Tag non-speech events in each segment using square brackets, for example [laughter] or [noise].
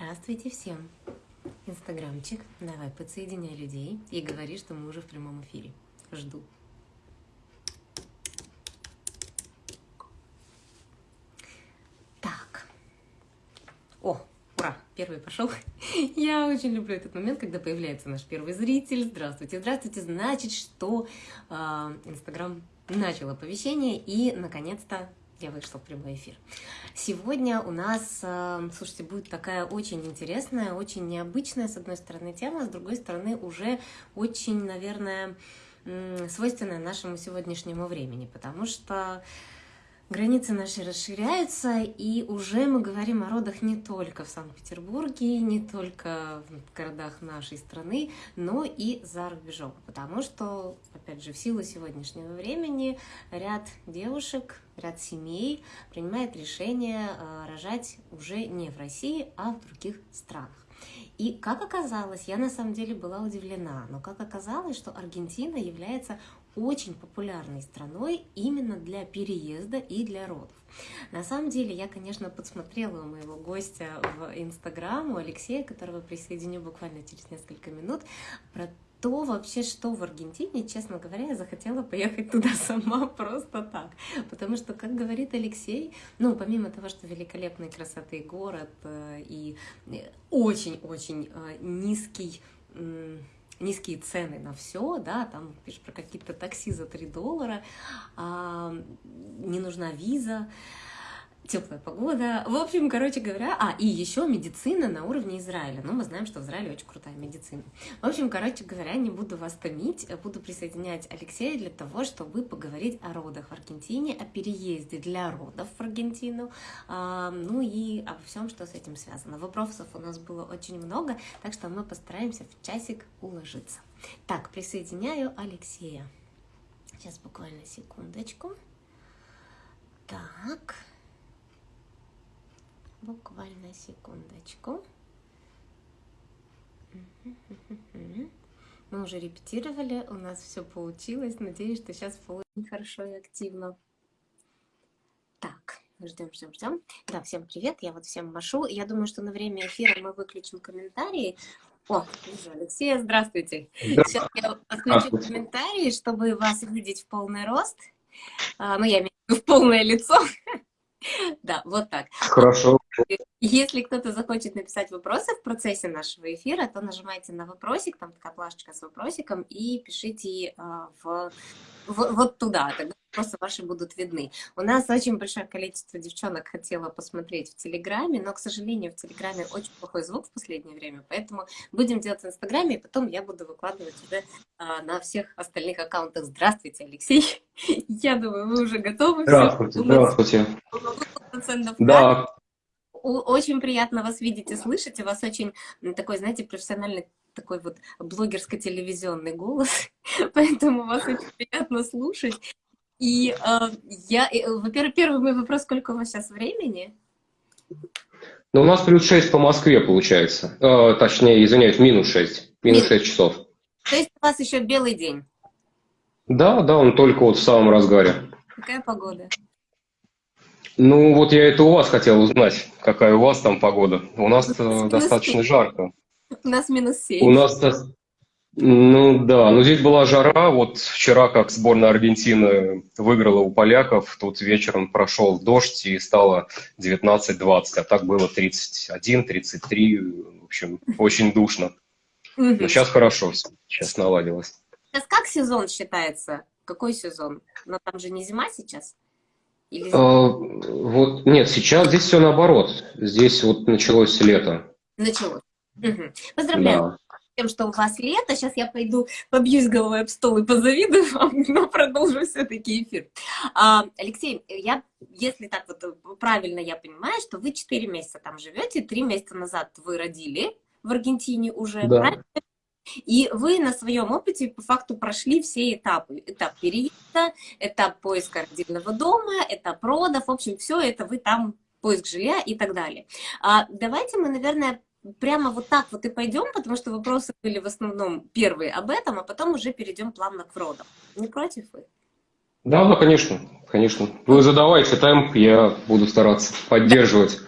Здравствуйте всем! Инстаграмчик, давай подсоединяй людей и говори, что мы уже в прямом эфире. Жду. Так. О, ура, первый пошел. [laughs] Я очень люблю этот момент, когда появляется наш первый зритель. Здравствуйте, здравствуйте. Значит, что э, Инстаграм начал оповещение и, наконец-то, я вышла в прямой эфир. Сегодня у нас, э, слушайте, будет такая очень интересная, очень необычная, с одной стороны, тема, с другой стороны, уже очень, наверное, свойственная нашему сегодняшнему времени, потому что Границы наши расширяются, и уже мы говорим о родах не только в Санкт-Петербурге, не только в городах нашей страны, но и за рубежом. Потому что, опять же, в силу сегодняшнего времени ряд девушек, ряд семей принимает решение э, рожать уже не в России, а в других странах. И как оказалось, я на самом деле была удивлена, но как оказалось, что Аргентина является очень популярной страной именно для переезда и для родов. На самом деле, я, конечно, подсмотрела у моего гостя в Инстаграм, у Алексея, которого присоединю буквально через несколько минут, про то вообще, что в Аргентине, честно говоря, я захотела поехать туда [laughs] сама просто так. Потому что, как говорит Алексей, ну, помимо того, что великолепной красоты город э, и очень-очень э, низкий низкие цены на все, да, там пишешь про какие-то такси за 3 доллара, а, не нужна виза, теплая погода. В общем, короче говоря, а, и еще медицина на уровне Израиля. Ну, мы знаем, что в Израиле очень крутая медицина. В общем, короче говоря, не буду вас томить, буду присоединять Алексея для того, чтобы поговорить о родах в Аргентине, о переезде для родов в Аргентину, а, ну и обо всем, что с этим связано. Вопросов у нас было очень много, так что мы постараемся в часик уложиться. Так, присоединяю Алексея. Сейчас буквально секундочку. Так. Буквально секундочку. Мы уже репетировали, у нас все получилось. Надеюсь, что сейчас получится хорошо и активно. Так, ждем, ждем, ждем. Да, всем привет, я вот всем машу. Я думаю, что на время эфира мы выключим комментарии. О, вижу, Алексей, здравствуйте. Сейчас я отключу комментарии, чтобы вас видеть в полный рост. А, ну, я имею в виду в полное лицо. [laughs] Да, вот так. Хорошо. Если кто-то захочет написать вопросы в процессе нашего эфира, то нажимайте на вопросик, там такая плашечка с вопросиком, и пишите а, в, в, вот туда, тогда вопросы ваши будут видны. У нас очень большое количество девчонок хотело посмотреть в Телеграме, но, к сожалению, в Телеграме очень плохой звук в последнее время, поэтому будем делать в Инстаграме, и потом я буду выкладывать уже а, на всех остальных аккаунтах. Здравствуйте, Алексей! [laughs] Я думаю, вы уже готовы. Здравствуйте, здравствуйте. Да, очень приятно вас видеть и слышать. У вас очень такой, знаете, профессиональный такой вот блогерско-телевизионный голос, [laughs] поэтому вас очень приятно слушать. И э, я, во-первых, первый мой вопрос, сколько у вас сейчас времени? Ну, у нас плюс 6 по Москве получается. Э, точнее, извиняюсь, минус 6. Минус 6 часов. То есть у вас еще белый день? Да, да, он только вот в самом разгаре. Какая погода? Ну, вот я это у вас хотел узнать, какая у вас там погода. У нас э, достаточно 7. жарко. У нас минус 7. У нас, ну да, ну здесь была жара. Вот вчера, как сборная Аргентины выиграла у поляков, тут вечером прошел дождь и стало 19-20, а так было 31-33, в общем, очень душно. Но сейчас хорошо, сейчас наладилось. Сейчас как сезон считается? Какой сезон? Но там же не зима сейчас? Или... А, вот, нет, сейчас здесь все наоборот. Здесь вот началось лето. Началось. Угу. Поздравляю. Да тем, что у вас лето. Сейчас я пойду побьюсь головой об стол и позавидую вам, [laughs] но продолжу все-таки эфир. А, Алексей, я, если так вот правильно я понимаю, что вы 4 месяца там живете, 3 месяца назад вы родили в Аргентине уже, да. правильно? И вы на своем опыте по факту прошли все этапы. Этап переезда, этап поиска родильного дома, этап родов. В общем, все это вы там, поиск жилья и так далее. А давайте мы, наверное, прямо вот так вот и пойдем, потому что вопросы были в основном первые об этом, а потом уже перейдем плавно к родам. Не против вы? Да, да, конечно, конечно. Вы задавайте темп, я буду стараться поддерживать.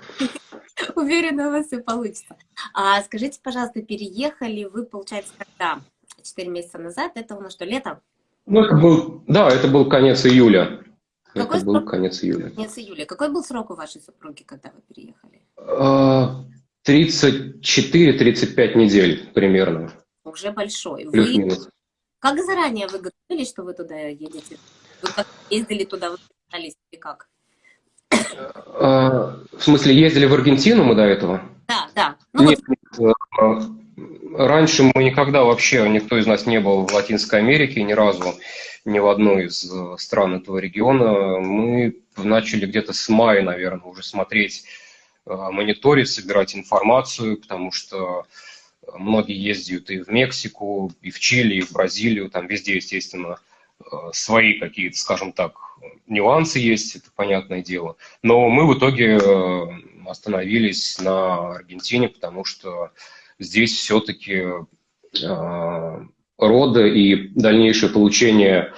[laughs] Уверена, у вас все получится. А скажите, пожалуйста, переехали вы, получается, когда? Четыре месяца назад? Это у нас что, лето? Ну, это был, да, это был конец июля. Какой это был конец июля. Конец июля. Какой был срок у вашей супруги, когда вы переехали? 34-35 а, недель примерно. Уже большой. Вы... Как заранее вы готовились, что вы туда едете? Вы как ездили туда, вы или как? А, в смысле, ездили в Аргентину мы до этого? Да, да. Ну, нет, вот... нет, раньше мы никогда вообще, никто из нас не был в Латинской Америке ни разу, ни в одной из э, стран этого региона. Мы начали где-то с мая, наверное, уже смотреть, э, мониторить, собирать информацию, потому что многие ездят и в Мексику, и в Чили, и в Бразилию, там везде, естественно, э, свои какие-то, скажем так, нюансы есть, это понятное дело. Но мы в итоге остановились на Аргентине, потому что здесь все-таки э, рода и дальнейшее получение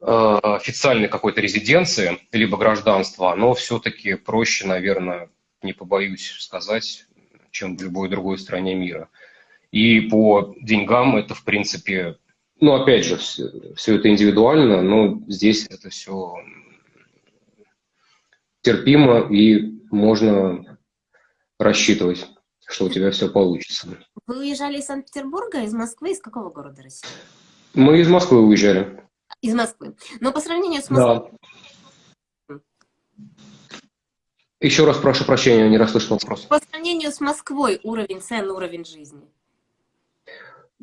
э, официальной какой-то резиденции, либо гражданства, оно все-таки проще, наверное, не побоюсь сказать, чем в любой другой стране мира. И по деньгам это, в принципе, ну, опять же, все, все это индивидуально, но здесь это все терпимо и можно рассчитывать что у тебя все получится. Вы уезжали из Санкт-Петербурга, из Москвы, из какого города России? Мы из Москвы уезжали. Из Москвы. Но по сравнению с Москвой... Да. Еще раз прошу прощения, не расслышал вопрос. По сравнению с Москвой уровень цен, уровень жизни?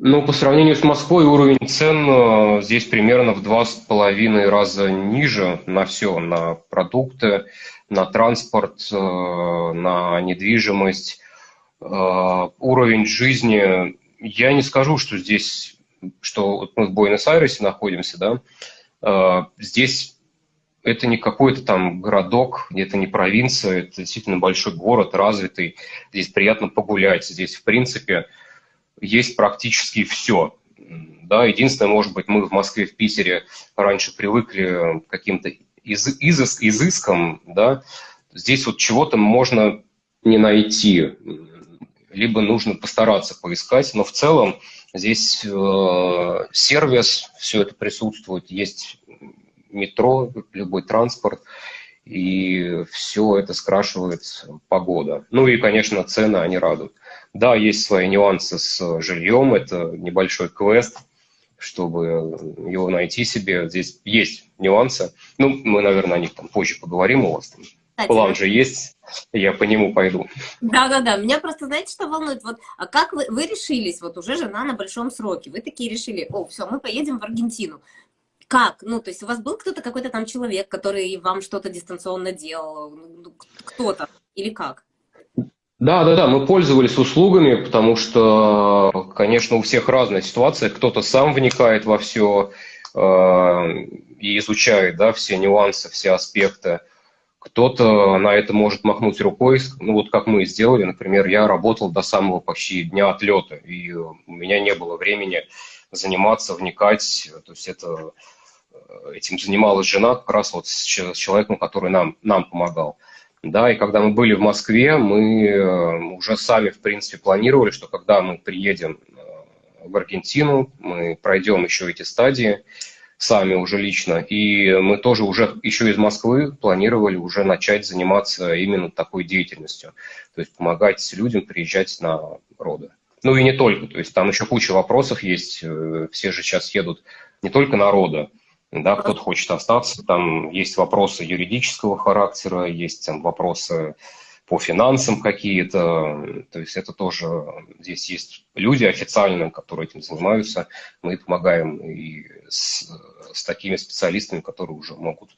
Ну, по сравнению с Москвой уровень цен э, здесь примерно в два с половиной раза ниже на все, на продукты, на транспорт, э, на недвижимость. Э, уровень жизни, я не скажу, что здесь, что мы в Буэнос-Айресе находимся, да, здесь это не какой-то там городок, это не провинция, это действительно большой город, развитый, здесь приятно погулять, здесь, в принципе, есть практически все. Да, единственное, может быть, мы в Москве, в Питере раньше привыкли к каким-то из, изыс, изыскам, да, здесь вот чего-то можно не найти либо нужно постараться поискать, но в целом здесь э, сервис, все это присутствует, есть метро, любой транспорт, и все это скрашивает погода. Ну и, конечно, цены, они радуют. Да, есть свои нюансы с жильем, это небольшой квест, чтобы его найти себе. Здесь есть нюансы. Ну, мы, наверное, о них там позже поговорим у вас. Там кстати. План же есть, я по нему пойду. Да-да-да, меня просто, знаете, что волнует? Вот, а как вы, вы решились, вот уже жена на большом сроке, вы такие решили, о, все, мы поедем в Аргентину. Как? Ну, то есть у вас был кто-то, какой-то там человек, который вам что-то дистанционно делал, ну, ну, кто-то, или как? Да, да, да, мы пользовались услугами, потому что, конечно, у всех разная ситуация. Кто-то сам вникает во все э, и изучает, да, все нюансы, все аспекты. Кто-то на это может махнуть рукой, ну вот как мы сделали, например, я работал до самого почти дня отлета, и у меня не было времени заниматься, вникать, то есть это, э, этим занималась жена как раз вот с человеком, который нам, нам помогал. Да, и когда мы были в Москве, мы э, уже сами, в принципе, планировали, что когда мы приедем э, в Аргентину, мы пройдем еще эти стадии, сами уже лично. И мы тоже уже еще из Москвы планировали уже начать заниматься именно такой деятельностью. То есть помогать людям приезжать на роды. Ну и не только, то есть там еще куча вопросов есть. Э, все же сейчас едут не только на роды, да, кто-то хочет остаться, там есть вопросы юридического характера, есть там вопросы по финансам какие-то, то есть это тоже, здесь есть люди официальные, которые этим занимаются, мы помогаем и с, с такими специалистами, которые уже могут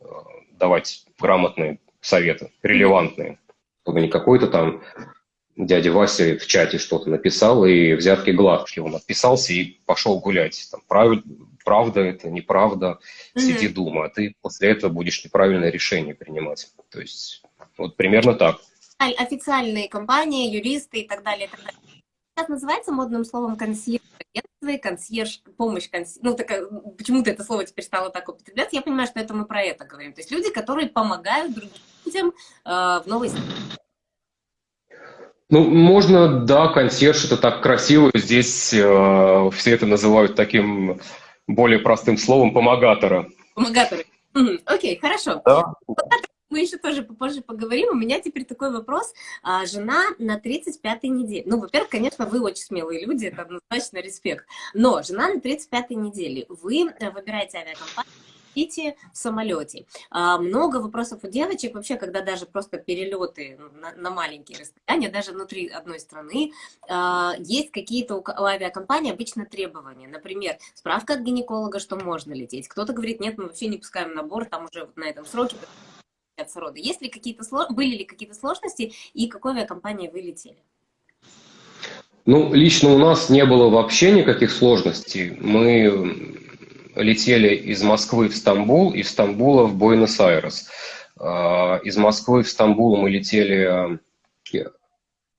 э, давать грамотные советы, релевантные, чтобы не какой-то там дядя Вася в чате что-то написал, и взятки гладкие, он отписался и пошел гулять. Там, прав, правда это, неправда, mm-hmm. сиди дома, а ты после этого будешь неправильное решение принимать. То есть вот примерно так. Официальные компании, юристы и так далее. И так далее. Сейчас называется модным словом консьерж консьерж, помощь консьерж, ну, такая, почему-то это слово теперь стало так употребляться, я понимаю, что это мы про это говорим. То есть люди, которые помогают другим людям э, в новой Ну, можно, да, консьерж, это так красиво. Здесь э, все это называют таким более простым словом помогатора. Помогаторы. Окей, хорошо. Да. Мы еще тоже попозже поговорим. У меня теперь такой вопрос. А, жена на 35-й неделе. Ну, во-первых, конечно, вы очень смелые люди, это однозначно респект. Но жена на 35-й неделе. Вы э, выбираете авиакомпанию, летите в самолете. А, много вопросов у девочек вообще, когда даже просто перелеты на, на маленькие расстояния, даже внутри одной страны, а, есть какие-то у, у обычно требования. Например, справка от гинеколога, что можно лететь. Кто-то говорит, нет, мы вообще не пускаем на борт, там уже вот на этом сроке рода. Есть ли какие-то были ли какие-то сложности и какой авиакомпании вы летели? Ну, лично у нас не было вообще никаких сложностей. Мы летели из Москвы в Стамбул, из Стамбула в Буэнос-Айрес. А, из Москвы в Стамбул мы летели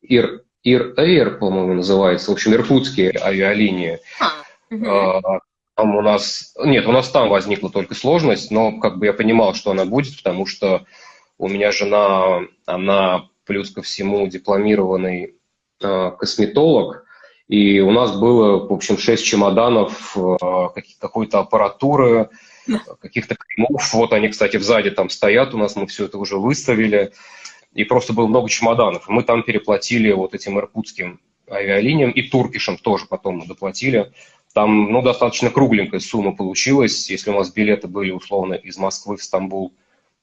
Ир, Ир Air, по-моему, называется, в общем, иркутские авиалинии. А, угу. Там у нас, нет, у нас там возникла только сложность, но как бы я понимал, что она будет, потому что у меня жена, она плюс ко всему дипломированный э, косметолог, и у нас было, в общем, шесть чемоданов э, какой-то аппаратуры, каких-то кремов. Вот они, кстати, сзади там стоят у нас, мы все это уже выставили. И просто было много чемоданов. Мы там переплатили вот этим иркутским авиалиниям и туркишам тоже потом мы доплатили. Там, ну, достаточно кругленькая сумма получилась. Если у нас билеты были, условно, из Москвы в Стамбул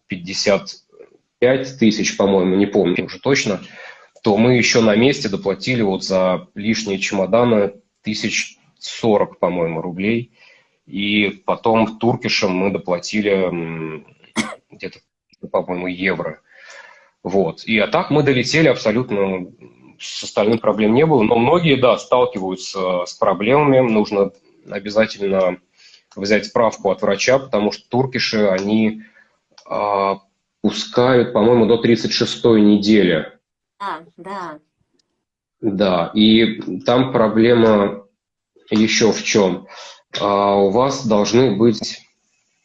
55 тысяч, по-моему, не помню уже точно, то мы еще на месте доплатили вот за лишние чемоданы тысяч сорок, по-моему, рублей. И потом Туркишем мы доплатили где-то, по-моему, евро. Вот. И а так мы долетели абсолютно, с остальным проблем не было. Но многие, да, сталкиваются с проблемами. Нужно обязательно взять справку от врача, потому что туркиши, они а, пускают, по-моему, до 36-й недели да, да. Да, и там проблема еще в чем. А у вас должны быть,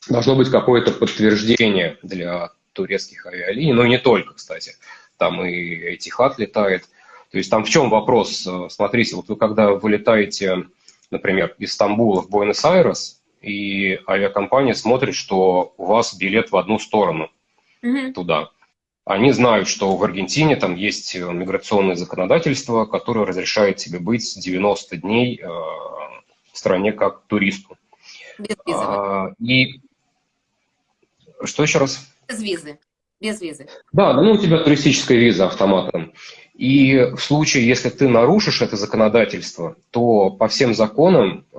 должно быть какое-то подтверждение для турецких авиалиний, но не только, кстати. Там и Этихад летает. То есть там в чем вопрос? Смотрите, вот вы когда вылетаете, например, из Стамбула в Буэнос-Айрес, и авиакомпания смотрит, что у вас билет в одну сторону mm-hmm. туда они знают, что в Аргентине там есть э, миграционное законодательство, которое разрешает тебе быть 90 дней э, в стране как туристу. Без визы. А, и что еще раз? Без визы. Без визы. Да, ну у тебя туристическая виза автоматом. И в случае, если ты нарушишь это законодательство, то по всем законам э,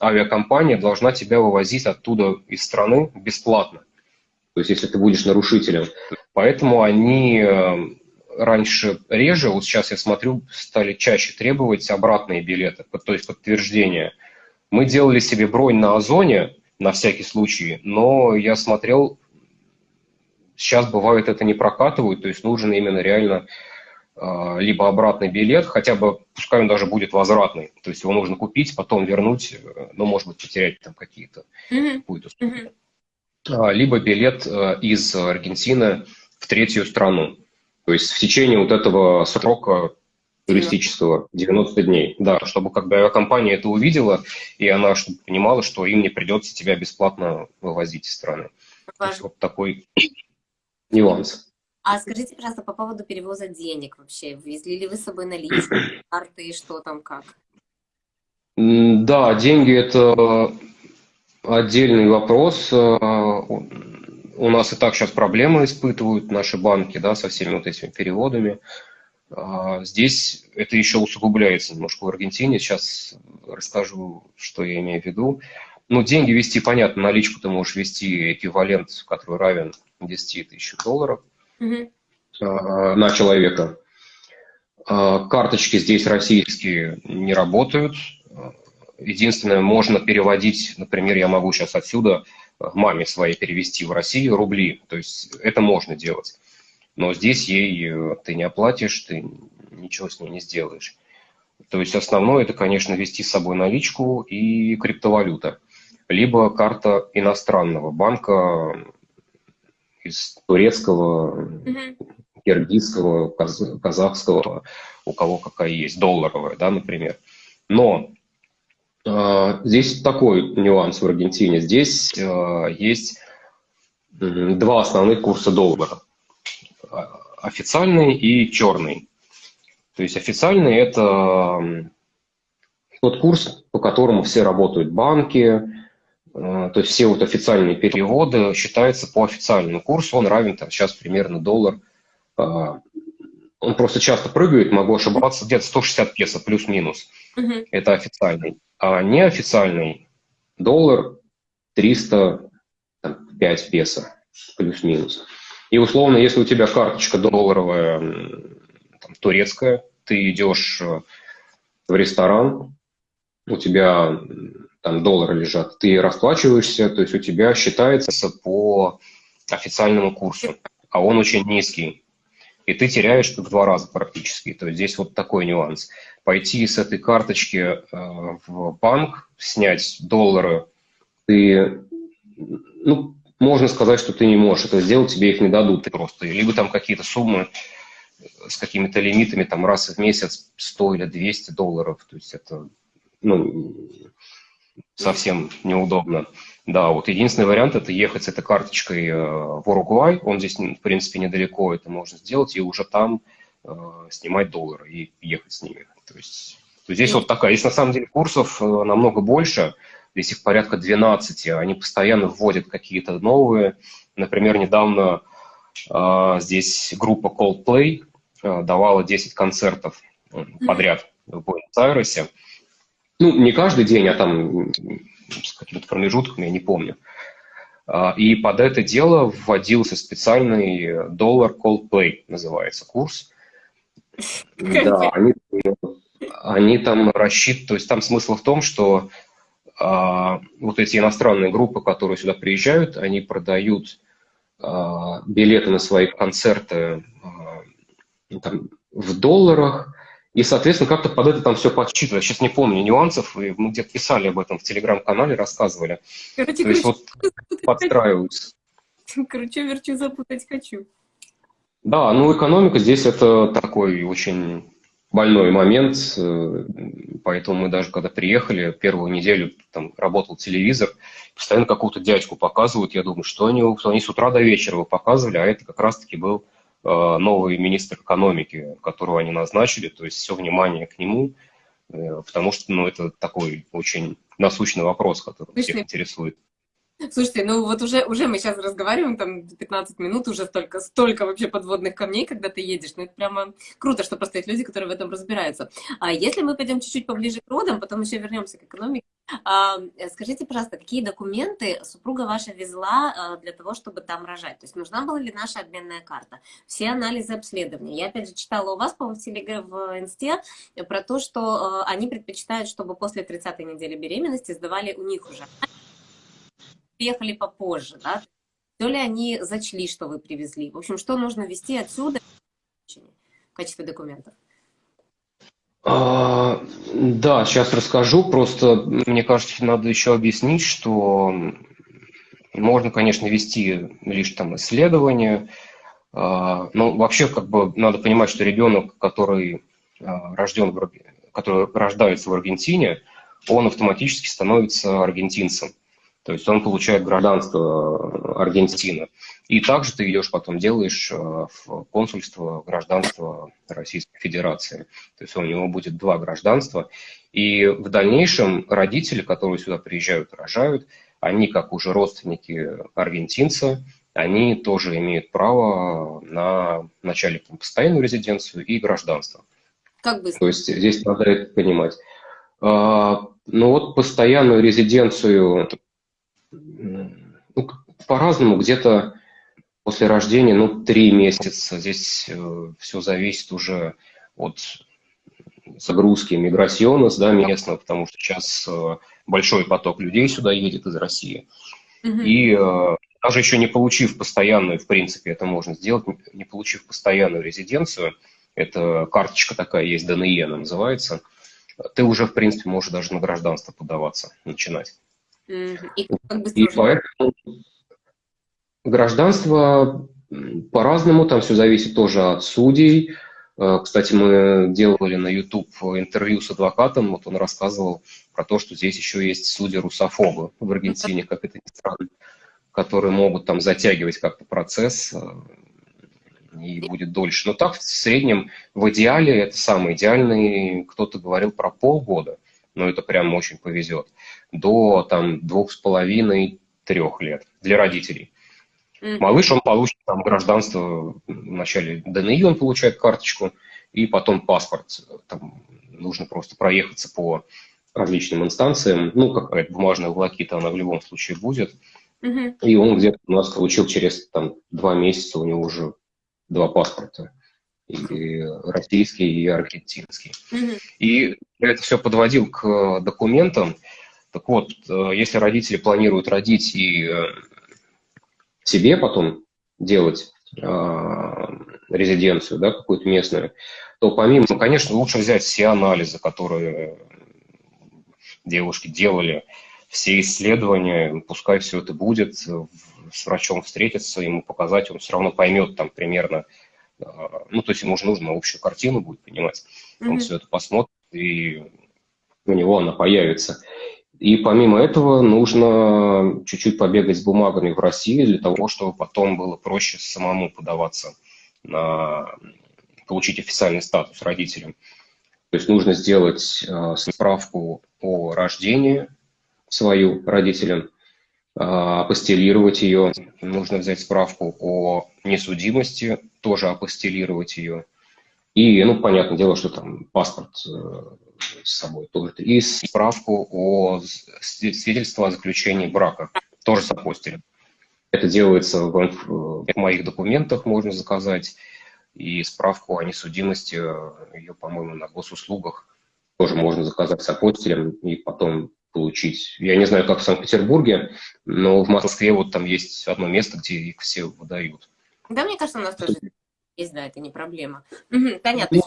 авиакомпания должна тебя вывозить оттуда из страны бесплатно. То есть, если ты будешь нарушителем. Поэтому они э, раньше реже, вот сейчас я смотрю, стали чаще требовать обратные билеты, то есть подтверждение. Мы делали себе бронь на Озоне, на всякий случай, но я смотрел, сейчас бывает это не прокатывают, то есть нужен именно реально э, либо обратный билет, хотя бы, пускай он даже будет возвратный, то есть его нужно купить, потом вернуть, э, ну, может быть, потерять там какие-то, mm-hmm. А, либо билет э, из Аргентины в третью страну. То есть в течение вот этого срока туристического 90 дней. Да, чтобы бы авиакомпания это увидела, и она чтобы понимала, что им не придется тебя бесплатно вывозить из страны. Есть вот такой [coughs] нюанс. А скажите, пожалуйста, по поводу перевоза денег вообще. Везли ли вы с собой наличные [coughs] карты, что там, как? Да, деньги это отдельный вопрос. Э, у нас и так сейчас проблемы испытывают наши банки да, со всеми вот этими переводами. А здесь это еще усугубляется немножко в Аргентине. Сейчас расскажу, что я имею в виду. Ну, деньги вести, понятно, наличку ты можешь вести эквивалент, который равен 10 тысяч долларов угу. на человека. А карточки здесь российские не работают. Единственное, можно переводить, например, я могу сейчас отсюда э, маме своей перевести в Россию рубли, то есть это можно делать. Но здесь ей э, ты не оплатишь, ты ничего с ней не сделаешь. То есть основное это, конечно, вести с собой наличку и криптовалюта. Либо карта иностранного банка из турецкого, mm-hmm. киргизского, казахского, у кого какая есть, долларовая, да, например. Но здесь такой нюанс в Аргентине. Здесь э, есть два основных курса доллара. Официальный и черный. То есть официальный – это тот курс, по которому все работают банки, то есть все вот официальные переводы считаются по официальному курсу, он равен там, сейчас примерно доллар. Он просто часто прыгает, могу ошибаться, где-то 160 песо плюс-минус. Uh-huh. Это официальный. А неофициальный доллар 305 песо плюс-минус. И условно, если у тебя карточка долларовая, там, турецкая, ты идешь э, в ресторан, у тебя там доллары лежат, ты расплачиваешься, то есть у тебя считается по официальному курсу, а он очень низкий. И ты теряешь в два раза практически. То есть здесь вот такой нюанс. Пойти с этой карточки э, в банк, снять доллары, ты, ну, можно сказать, что ты не можешь это сделать, тебе их не дадут просто. Либо там какие-то суммы с какими-то лимитами, там раз в месяц 100 или 200 долларов. То есть это ну, совсем неудобно. Да, вот единственный вариант – это ехать с этой карточкой э, в Уругвай. Он здесь, в принципе, недалеко, это можно сделать, и уже там э, снимать доллары и ехать с ними. То есть, здесь вот такая. Здесь, на самом деле, курсов э, намного больше. Здесь их порядка 12. Они постоянно вводят какие-то новые. Например, недавно здесь группа Coldplay давала 10 концертов подряд в Буэнос-Айресе. Ну, не каждый день, а там с какими-то промежутками, я не помню. И под это дело вводился специальный доллар Coldplay, называется курс. Да, они, они там рассчитывают, то есть там смысл в том, что а, вот эти иностранные группы, которые сюда приезжают, они продают а, билеты на свои концерты а, там, в долларах, и, соответственно, как-то под это там все подсчитывать. Сейчас не помню нюансов, и мы где-то писали об этом в телеграм-канале, рассказывали. Короче, То есть вот [laughs] подстраиваются. Короче, верчу запутать хочу. Да, ну экономика здесь это такой очень больной момент, э, поэтому мы даже когда приехали, первую неделю там работал телевизор, постоянно какую-то дядьку показывают, я думаю, что они, что они с утра до вечера вы показывали, а это как раз-таки был Э, новый министр экономики, которого они назначили, то есть все внимание к нему, э, потому что ну, это такой очень насущный вопрос, который всех интересует. Слушайте, ну вот уже, уже мы сейчас разговариваем, там 15 минут, уже столько, столько вообще подводных камней, когда ты едешь. Ну это прямо круто, что просто есть люди, которые в этом разбираются. А если мы пойдем чуть-чуть поближе к родам, потом еще вернемся к экономике, а, скажите, пожалуйста, какие документы супруга ваша везла а, для того, чтобы там рожать? То есть нужна была ли наша обменная карта? Все анализы обследования. Я опять же читала у вас, по-моему, в, телеграм, в инсте про то, что а, они предпочитают, чтобы после 30-й недели беременности сдавали у них уже приехали попозже, да? То ли они зачли, что вы привезли? В общем, что нужно вести отсюда в качестве документов? А, да, сейчас расскажу. Просто мне кажется, надо еще объяснить, что можно, конечно, вести лишь там исследования, а, но вообще как бы надо понимать, что ребенок, который а, рожден, в, который рождается в Аргентине, он автоматически становится аргентинцем. То есть он получает гражданство э, Аргентины. И также ты идешь потом делаешь э, в консульство гражданство Российской Федерации. То есть у него будет два гражданства. И в дальнейшем родители, которые сюда приезжают, рожают, они, как уже родственники аргентинца, они тоже имеют право на вначале постоянную резиденцию и гражданство. Как быстро? То есть здесь надо это понимать. А, ну вот постоянную резиденцию ну, по-разному, где-то после рождения, ну, три месяца. Здесь э, все зависит уже от загрузки миграционес, да, местного, потому что сейчас э, большой поток людей сюда едет из России. И э, даже еще не получив постоянную, в принципе, это можно сделать, не получив постоянную резиденцию, это карточка такая есть, ДНЕ она называется, ты уже, в принципе, можешь даже на гражданство подаваться, начинать. И, и поэтому гражданство По-разному, там все зависит тоже от судей. Э, кстати, мы делали на YouTube интервью с адвокатом, вот он рассказывал про то, что здесь еще есть судьи-русофобы в Аргентине, как это ни странно, которые могут там затягивать как-то процесс, э, и будет дольше. Но так в среднем, в идеале, это самый идеальный, кто-то говорил про полгода, но это прям очень повезет, до там двух с половиной, трех лет для родителей. Mm-hmm. Малыш, он получит там гражданство, вначале ДНИ он получает карточку, и потом паспорт. Там нужно просто проехаться по различным инстанциям. Ну, какая-то бумажная волокита, она в любом случае будет. Mm-hmm. И он где-то у нас получил через там, два месяца, у него уже два паспорта. И российский, и аргентинский. Mm-hmm. И я это все подводил к документам. Так вот, э, если родители планируют родить и э, себе потом делать э, резиденцию, да, какую-то местную, то помимо, конечно, лучше взять все анализы, которые девушки делали, все исследования, пускай все это будет, с врачом встретиться, ему показать, он все равно поймет там примерно, ну, то есть ему уже нужно общую картину будет понимать, он mm-hmm. все это посмотрит, и у него она появится. И помимо этого нужно чуть-чуть побегать с бумагами в России для того, чтобы потом было проще самому подаваться на получить официальный статус родителям. То есть нужно сделать э, справку о рождении свою родителям, апостелировать ее. Нужно взять справку о несудимости, тоже апостелировать ее. И, ну, понятное дело, что там паспорт э, с собой тоже. И справку о свидетельство о заключении брака, тоже с. Это делается в, в моих документах, можно заказать. И справку о несудимости, ее, по-моему, на госуслугах тоже можно заказать с апостилем и потом получить. Я не знаю, как в Санкт-Петербурге, но в Москве вот там есть одно место, где их все выдают. Да, мне кажется, у нас тоже есть, да, это не проблема. Угу, понятно.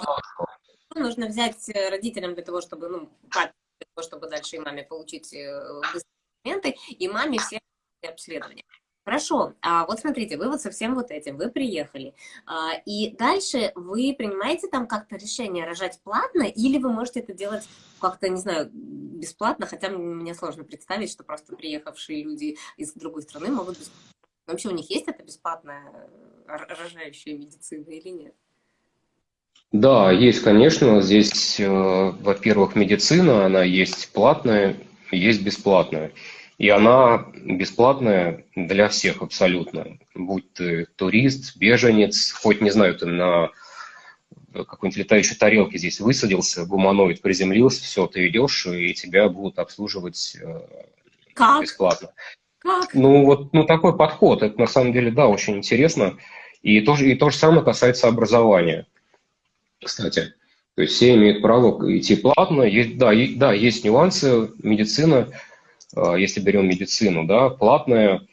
Ну, нужно взять э, родителям для того, чтобы, ну, для того, чтобы дальше и маме получить э, документы, и маме все обследования. Хорошо, а вот смотрите, вы вот со всем вот этим, вы приехали, а, и дальше вы принимаете там как-то решение рожать платно, или вы можете это делать как-то, не знаю, бесплатно, хотя мне сложно представить, что просто приехавшие люди из другой страны могут бесплатно. Вообще у них есть это бесплатная э, рожающая медицина или нет? Да, есть, конечно. Здесь, э, во-первых, медицина, она есть платная, есть бесплатная. И она бесплатная для всех абсолютно. Будь ты турист, беженец, хоть, не знаю, ты на какой-нибудь летающей тарелке здесь высадился, гуманоид приземлился, все, ты идешь, и тебя будут обслуживать э, как? бесплатно. Как? Ну, вот ну, такой подход, это на самом деле, да, очень интересно. И то, и то же самое касается образования кстати. То есть все имеют право идти платно. Есть, да, и, да, есть нюансы. Медицина, если берем медицину, да, платная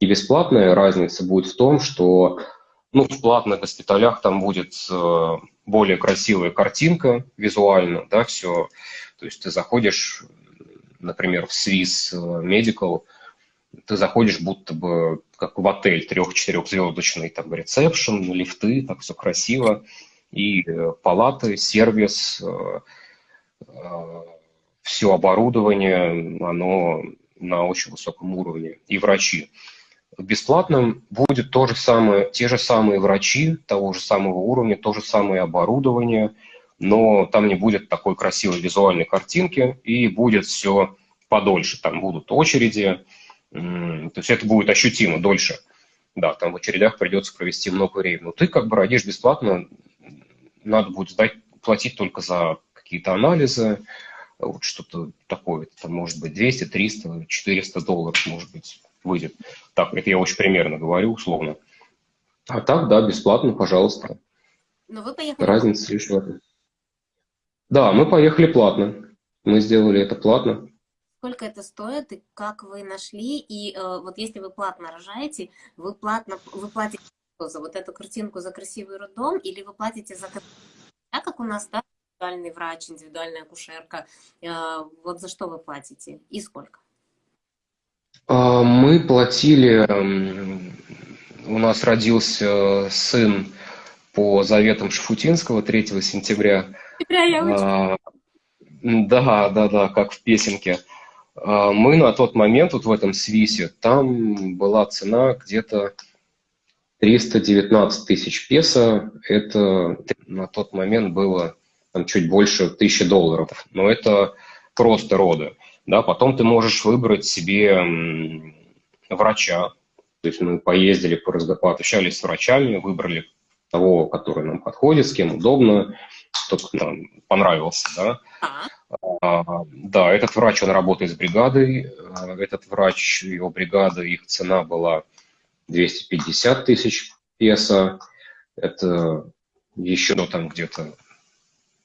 и бесплатная разница будет в том, что ну, в платных госпиталях там будет а, более красивая картинка визуально, да, все. То есть ты заходишь, например, в Swiss Medical, ты заходишь будто бы как в отель трех-четырехзвездочный, там ресепшн, лифты, так все красиво и э, палаты, сервис, э, э, все оборудование, оно на очень высоком уровне, и врачи. В бесплатном будет то же самое, те же самые врачи того же самого уровня, то же самое оборудование, но там не будет такой красивой визуальной картинки, и будет все подольше. Там будут очереди, то есть это будет ощутимо дольше. Да, там в очередях придется провести много времени. Но ты как бы родишь бесплатно, надо будет сдать, платить только за какие-то анализы, вот что-то такое, это может быть 200, 300, 400 долларов, может быть, выйдет. Так, это я очень примерно говорю, условно. А так, да, бесплатно, пожалуйста. Но вы поехали... Разница лишь в этом. Да, мы поехали платно. Мы сделали это платно. Сколько это стоит и как вы нашли? И э, вот если вы платно рожаете, вы платно вы платите за вот эту картинку за красивый роддом, или вы платите за так как у нас, да, индивидуальный врач, индивидуальная акушерка, э, вот за что вы платите и сколько? А, мы платили у нас родился сын по заветам Шафутинского 3 сентября. А, да, да, да, как в песенке. А, мы на тот момент, вот в этом свисе, там была цена где-то 319 тысяч песо. Это на тот момент было там, чуть больше тысячи долларов. Но это просто роды. Да, потом ты можешь выбрать себе врача. То есть мы поездили, пообщались с врачами, выбрали того, который нам подходит, с кем удобно, тот, кто нам понравился. Да. А, да, этот врач, он работает с бригадой. А, этот врач, его бригада, их цена была 250 тысяч песо. Это еще ну, там где-то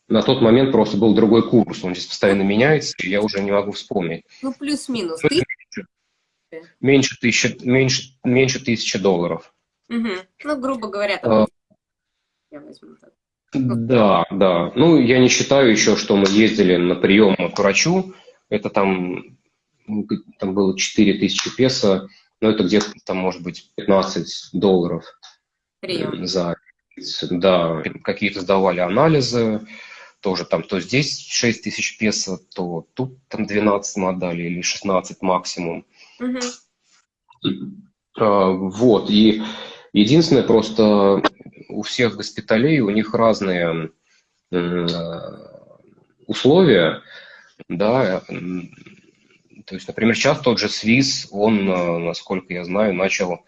на тот момент просто был другой курс, он здесь постоянно меняется, и я уже не могу вспомнить. Ну, плюс-минус. Меньше, меньше, тысячи, меньше, меньше тысячи долларов. Угу. Ну, грубо говоря, там... А, я возьму так. Да, да. Ну, я не считаю еще, что мы ездили на прием к врачу. Это там, там было 4 тысячи песо, но это где-то там, может быть, 15 долларов Прием. за... Да, какие-то сдавали анализы, тоже там то здесь 6 тысяч песо, то тут там 12 мы отдали или 16 максимум. Угу. А, вот, и единственное просто у всех госпиталей у них разные условия, да, то есть, например, сейчас тот же СВИС, он, насколько я знаю, начал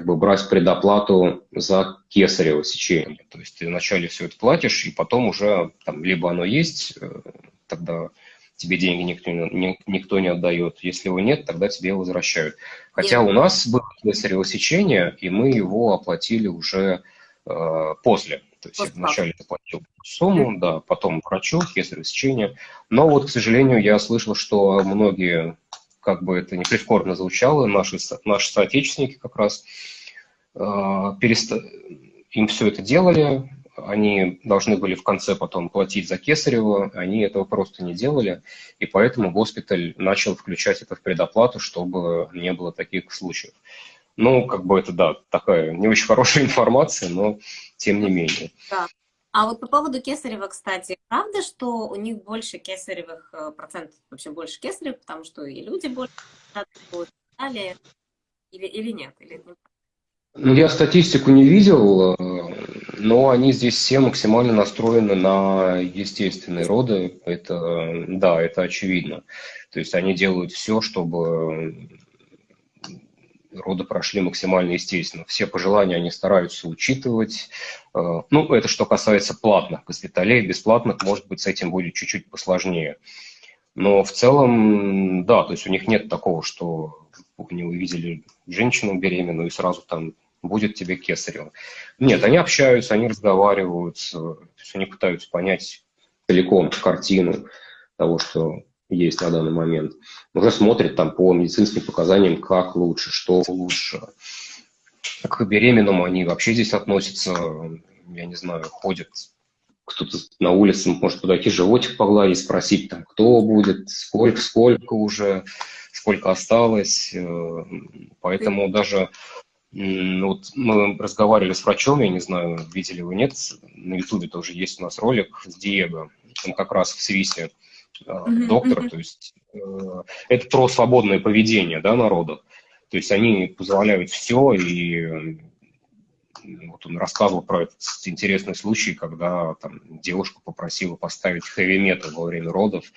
как бы брать предоплату за кесарево сечение. То есть ты вначале все это платишь, и потом уже там, либо оно есть, э, тогда тебе деньги никто не, никто не отдает. Если его нет, тогда тебе его возвращают. Хотя нет. у нас было кесарево сечение, и мы его оплатили уже э, после. То есть я вначале заплатил сумму, да, потом врачу, кесарево сечение. Но вот, к сожалению, я слышал, что многие как бы это не прискорбно звучало, наши, наши соотечественники как раз э, переста... им все это делали, они должны были в конце потом платить за Кесарево, они этого просто не делали, и поэтому госпиталь начал включать это в предоплату, чтобы не было таких случаев. Ну, как бы это, да, такая не очень хорошая [laughs] информация, но тем не менее. Да. А вот по поводу кесарева, кстати, правда, что у них больше кесаревых э, процентов, вообще больше кесарев, потому что и люди больше далее, или, или нет? Или... Ну, я статистику не видел, э, но они здесь все максимально настроены на естественные роды. Это, да, это очевидно. То есть они делают все, чтобы роды прошли максимально естественно. Все пожелания они стараются учитывать. Э, ну, это что касается платных госпиталей. Бесплатных, может быть, с этим будет чуть-чуть посложнее. Но в целом, да, то есть у них нет такого, что они увидели женщину беременную и сразу там будет тебе кесарево. Нет, они общаются, они разговаривают, то есть они пытаются понять целиком картину того, что есть на данный момент. Уже смотрит там по медицинским показаниям, как лучше, что лучше. К беременному они вообще здесь относятся, я не знаю, ходят кто-то на улице может подойти, животик погладить, спросить, там, кто будет, сколько, сколько уже, сколько осталось. Э, поэтому даже вот мы разговаривали с врачом, я не знаю, видели вы нет, на Ютубе тоже есть у нас ролик с Диего, он как раз в Свисе mm-hmm. доктора, то есть э, это про свободное поведение да, народа. То есть они позволяют все, и вот он рассказывал про этот интересный случай, когда там девушка попросила поставить хэви-метал во время родов,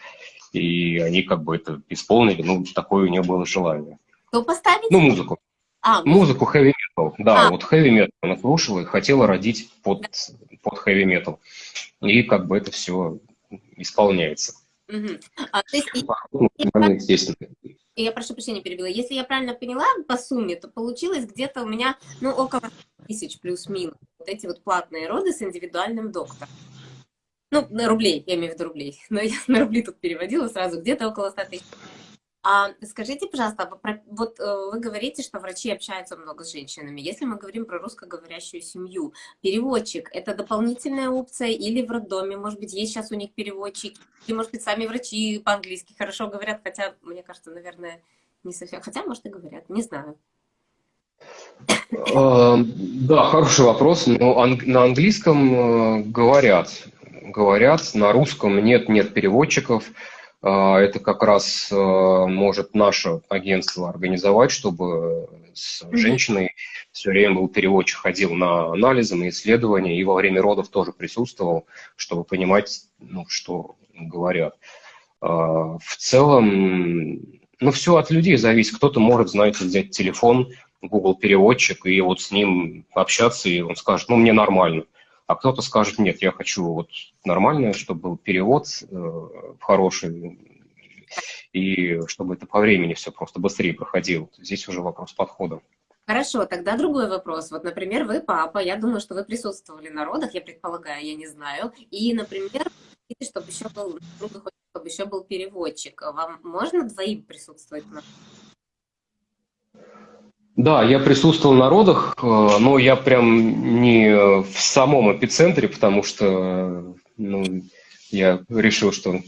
и они как бы это исполнили, ну, такое у нее было желание. Что поставить? Ну, музыку. А, музыку heavy metal, да, а. вот heavy metal она слушала и хотела родить под, под heavy metal. И как бы это все исполняется. Угу. А, то есть, я, естественно. Я прошу прощения, перебила. Если я правильно поняла по сумме, то получилось где-то у меня, ну, около тысяч плюс-минус. Вот эти вот платные роды с индивидуальным доктором. Ну, на рублей, я имею в виду рублей. [laughs] Но я на рубли тут переводила сразу, где-то около 100 тысяч. А скажите, пожалуйста, вот э, вы говорите, что врачи общаются много с женщинами. Если мы говорим про русскоговорящую семью, переводчик – это дополнительная опция или в роддоме, может быть, есть сейчас у них переводчик, или, может быть, сами врачи по-английски хорошо говорят, хотя, мне кажется, наверное, не совсем, хотя, может, и говорят, не знаю. Да, хороший вопрос. Но на английском говорят, говорят, на русском нет, нет переводчиков. Это как раз может наше агентство организовать, чтобы с женщиной все время был переводчик, ходил на анализы, на исследования, и во время родов тоже присутствовал, чтобы понимать, ну, что говорят. В целом, ну, все от людей зависит. Кто-то может, знаете, взять телефон, Google переводчик, и вот с ним общаться, и он скажет, ну, мне нормально. А кто-то скажет, нет, я хочу вот нормально, чтобы был перевод э, хороший, и чтобы это по времени все просто быстрее проходило. Здесь уже вопрос подхода. Хорошо, тогда другой вопрос. Вот, например, вы папа, я думаю, что вы присутствовали на родах, я предполагаю, я не знаю. И, например, чтобы еще был, чтобы еще был переводчик. Вам можно двоим присутствовать на да, я присутствовал на родах, э, но я прям не в самом эпицентре, потому что ну, я решил, что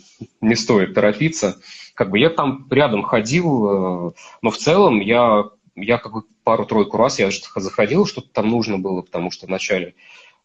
не стоит торопиться. Как бы я там рядом ходил, э, но в целом я, я как бы пару-тройку раз я заходил, что-то там нужно было, потому что вначале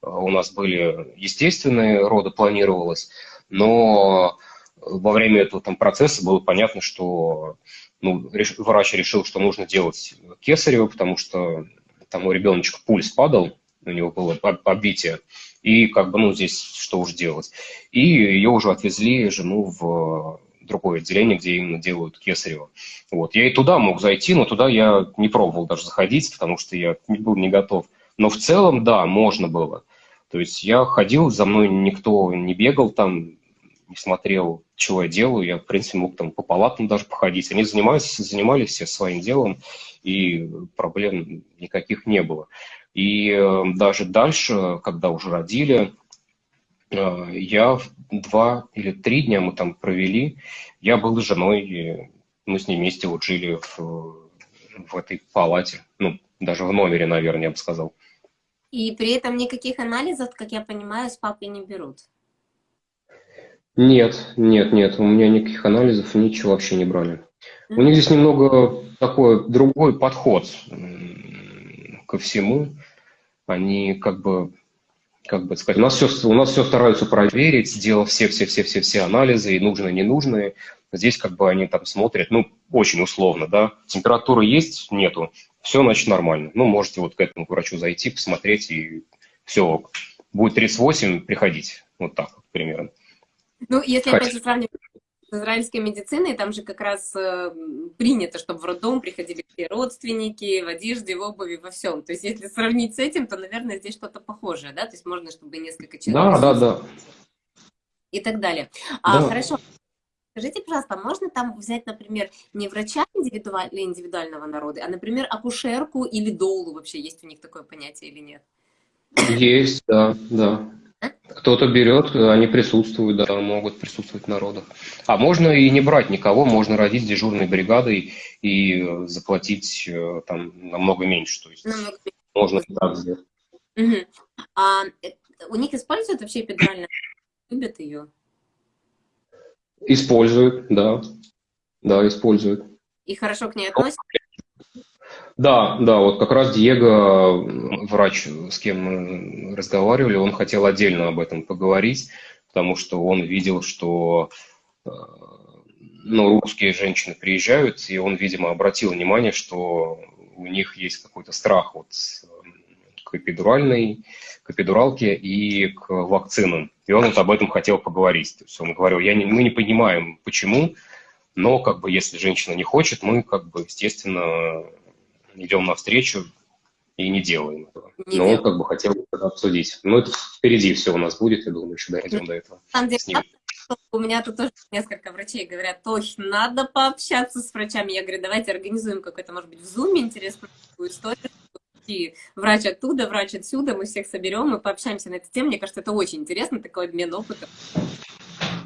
э, у нас были естественные роды, планировалось, но во время этого там процесса было понятно, что ну, реш, врач решил, что нужно делать кесарево, потому что там у ребеночка пульс падал, у него было оббитие, и как бы, ну, здесь что уж делать. И ее уже отвезли, жену, в другое отделение, где именно делают кесарево. Вот. Я и туда мог зайти, но туда я не пробовал даже заходить, потому что я был не готов. Но в целом, да, можно было. То есть я ходил, за мной никто не бегал там, не смотрел, чего я делаю. Я, в принципе, мог там по палатам даже походить. Они занимались, занимались все своим делом, и проблем никаких не было. И э, даже дальше, когда уже родили, э, я два или три дня мы там провели. Я был с женой, мы с ней вместе вот жили в, в этой палате. Ну, даже в номере, наверное, я бы сказал. И при этом никаких анализов, как я понимаю, с папой не берут? Нет, нет, нет, у меня никаких анализов, ничего вообще не брали. У них здесь немного такой другой подход ко всему. Они как бы, как бы сказать, у нас все, у нас все стараются проверить, сделав все-все-все-все-все анализы, и нужные, и ненужные. Здесь как бы они там смотрят, ну, очень условно, да, температура есть, нету, все, значит, нормально. Ну, можете вот к этому врачу зайти, посмотреть, и все, будет 38, приходить, вот так вот примерно. Ну, если опять же сравнивать с израильской медициной, там же как раз э, принято, чтобы в роддом приходили все родственники, в одежде, в обуви, во всем. То есть, если сравнить с этим, то, наверное, здесь что-то похожее, да? То есть, можно, чтобы несколько человек... Да, да, да. И так далее. А, да. Хорошо. Скажите, пожалуйста, можно там взять, например, не врача индивидуаль... индивидуального народа, а, например, акушерку или долу вообще? Есть у них такое понятие или нет? Есть, да, да. Кто-то берет, они присутствуют, да, могут присутствовать в народах. А можно и не брать никого, можно родить дежурной бригадой и заплатить э, там намного меньше. То есть намного можно и так сделать. Угу. А э, у них используют вообще эпидуральную? Любят ее? Используют, да. Да, используют. И хорошо к ней относятся? Да, да, вот как раз Диего, врач, с кем мы разговаривали, он хотел отдельно об этом поговорить, потому что он видел, что э, ну, русские женщины приезжают, и он, видимо, обратил внимание, что у них есть какой-то страх вот к эпидуральной, к эпидуралке и к вакцинам. И он вот об этом хотел поговорить. То есть он говорил, я не, мы не понимаем, почему, но как бы если женщина не хочет, мы как бы, естественно, идем навстречу и не делаем этого. Не Но делаем. он как бы хотел это обсудить. Но это впереди все у нас будет, я думаю, еще дойдем до этого. На самом деле, у меня тут тоже несколько врачей говорят, ой, надо пообщаться с врачами. Я говорю, давайте организуем какой-то, может быть, в зуме интересную историю. И врач оттуда, врач отсюда, мы всех соберем и пообщаемся на эту тему. Мне кажется, это очень интересно, такой обмен опытом.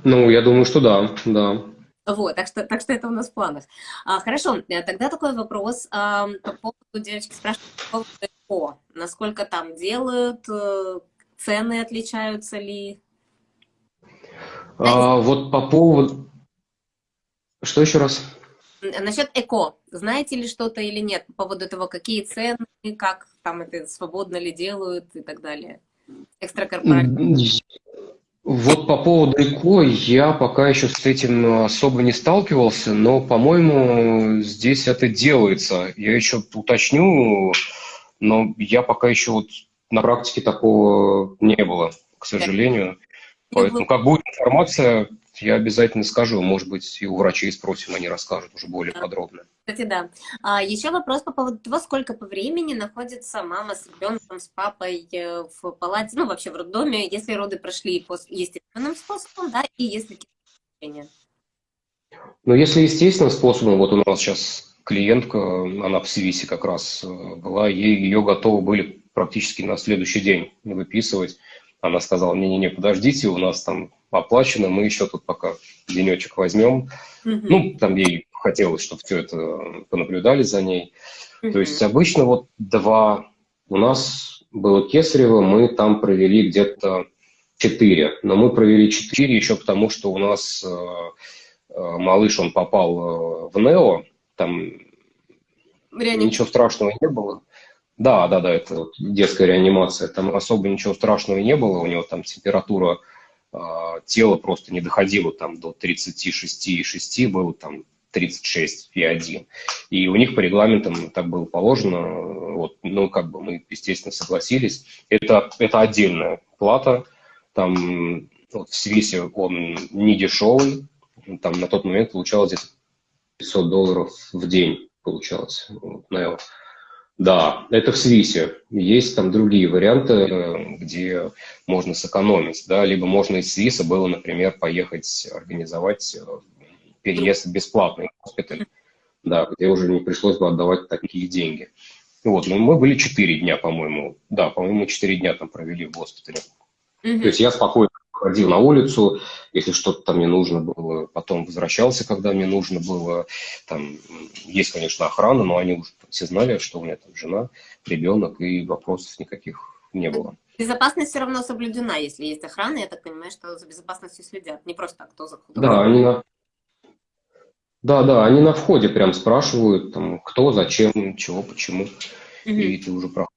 Ну, я думаю, что да, да. Вот, так что, так что это у нас в планах. А, хорошо, э, тогда такой вопрос а, по поводу, девочки спрашивают, по поводу Насколько там делают, э, цены отличаются ли? А, вот по поводу... Что еще раз? Насчет ЭКО, знаете ли что-то или нет по поводу того, какие цены, как там это свободно ли делают и так далее? Экстракорпоральные. Вот по поводу ЭКО я пока еще с этим особо не сталкивался, но, по-моему, здесь это делается. Я еще уточню, но я пока еще вот на практике такого не было, к сожалению. Поэтому как будет информация, я обязательно скажу. Может быть, и у врачей спросим, они расскажут уже более подробно. Кстати, да. А, еще вопрос по поводу того, сколько по времени находится мама с ребенком, с папой э, в палате, ну, вообще в роддоме, если роды прошли естественным способом, да, и если какие-то Ну, если естественным способом, вот у нас сейчас клиентка, она в Свисе как раз э, была, ей, ее готовы были практически на следующий день выписывать. Она сказала, не-не-не, подождите, у нас там оплачено, мы еще тут пока денечек возьмем. Mm-hmm. Ну, там ей хотелось, чтобы все это понаблюдали за ней. Mm-hmm. То есть обычно вот два, у нас было кесарево, мы там провели где-то четыре, но мы провели четыре еще потому, что у нас э, э, малыш, он попал э, в НЕО, там Реаним... ничего страшного не было. Да, да, да, это вот детская реанимация. Там особо ничего страшного не было. У него там температура э, тела просто не доходила там до 36,6, было там 36,1. И у них по регламентам так было положено. Вот, ну, как бы мы, естественно, согласились. Это, это отдельная плата. Там вот, в Свисе он не дешевый. Там на тот момент получалось где-то 500 долларов в день получалось. Вот. Да, это в Свисе. Есть там другие варианты, э, где можно сэкономить. Да? Либо можно из Свиса было, например, поехать организовать э, переезд в бесплатный госпиталь, да, где уже не пришлось бы отдавать такие деньги. Вот, но мы были четыре дня, по-моему. Да, по-моему, четыре дня там провели в госпитале. Mm-hmm. То есть я спокойно ходил на улицу, если что-то там мне нужно было, потом возвращался, когда мне нужно было. Там есть, конечно, охрана, но они уже все знали, что у меня там жена, ребенок, и вопросов никаких не было. Безопасность все равно соблюдена, если есть охрана, я так понимаю, что за безопасностью следят, не просто так, кто заходит. Да, они. Да, да, они на входе прям спрашивают, там, кто, зачем, чего, почему, угу. и ты уже проходишь.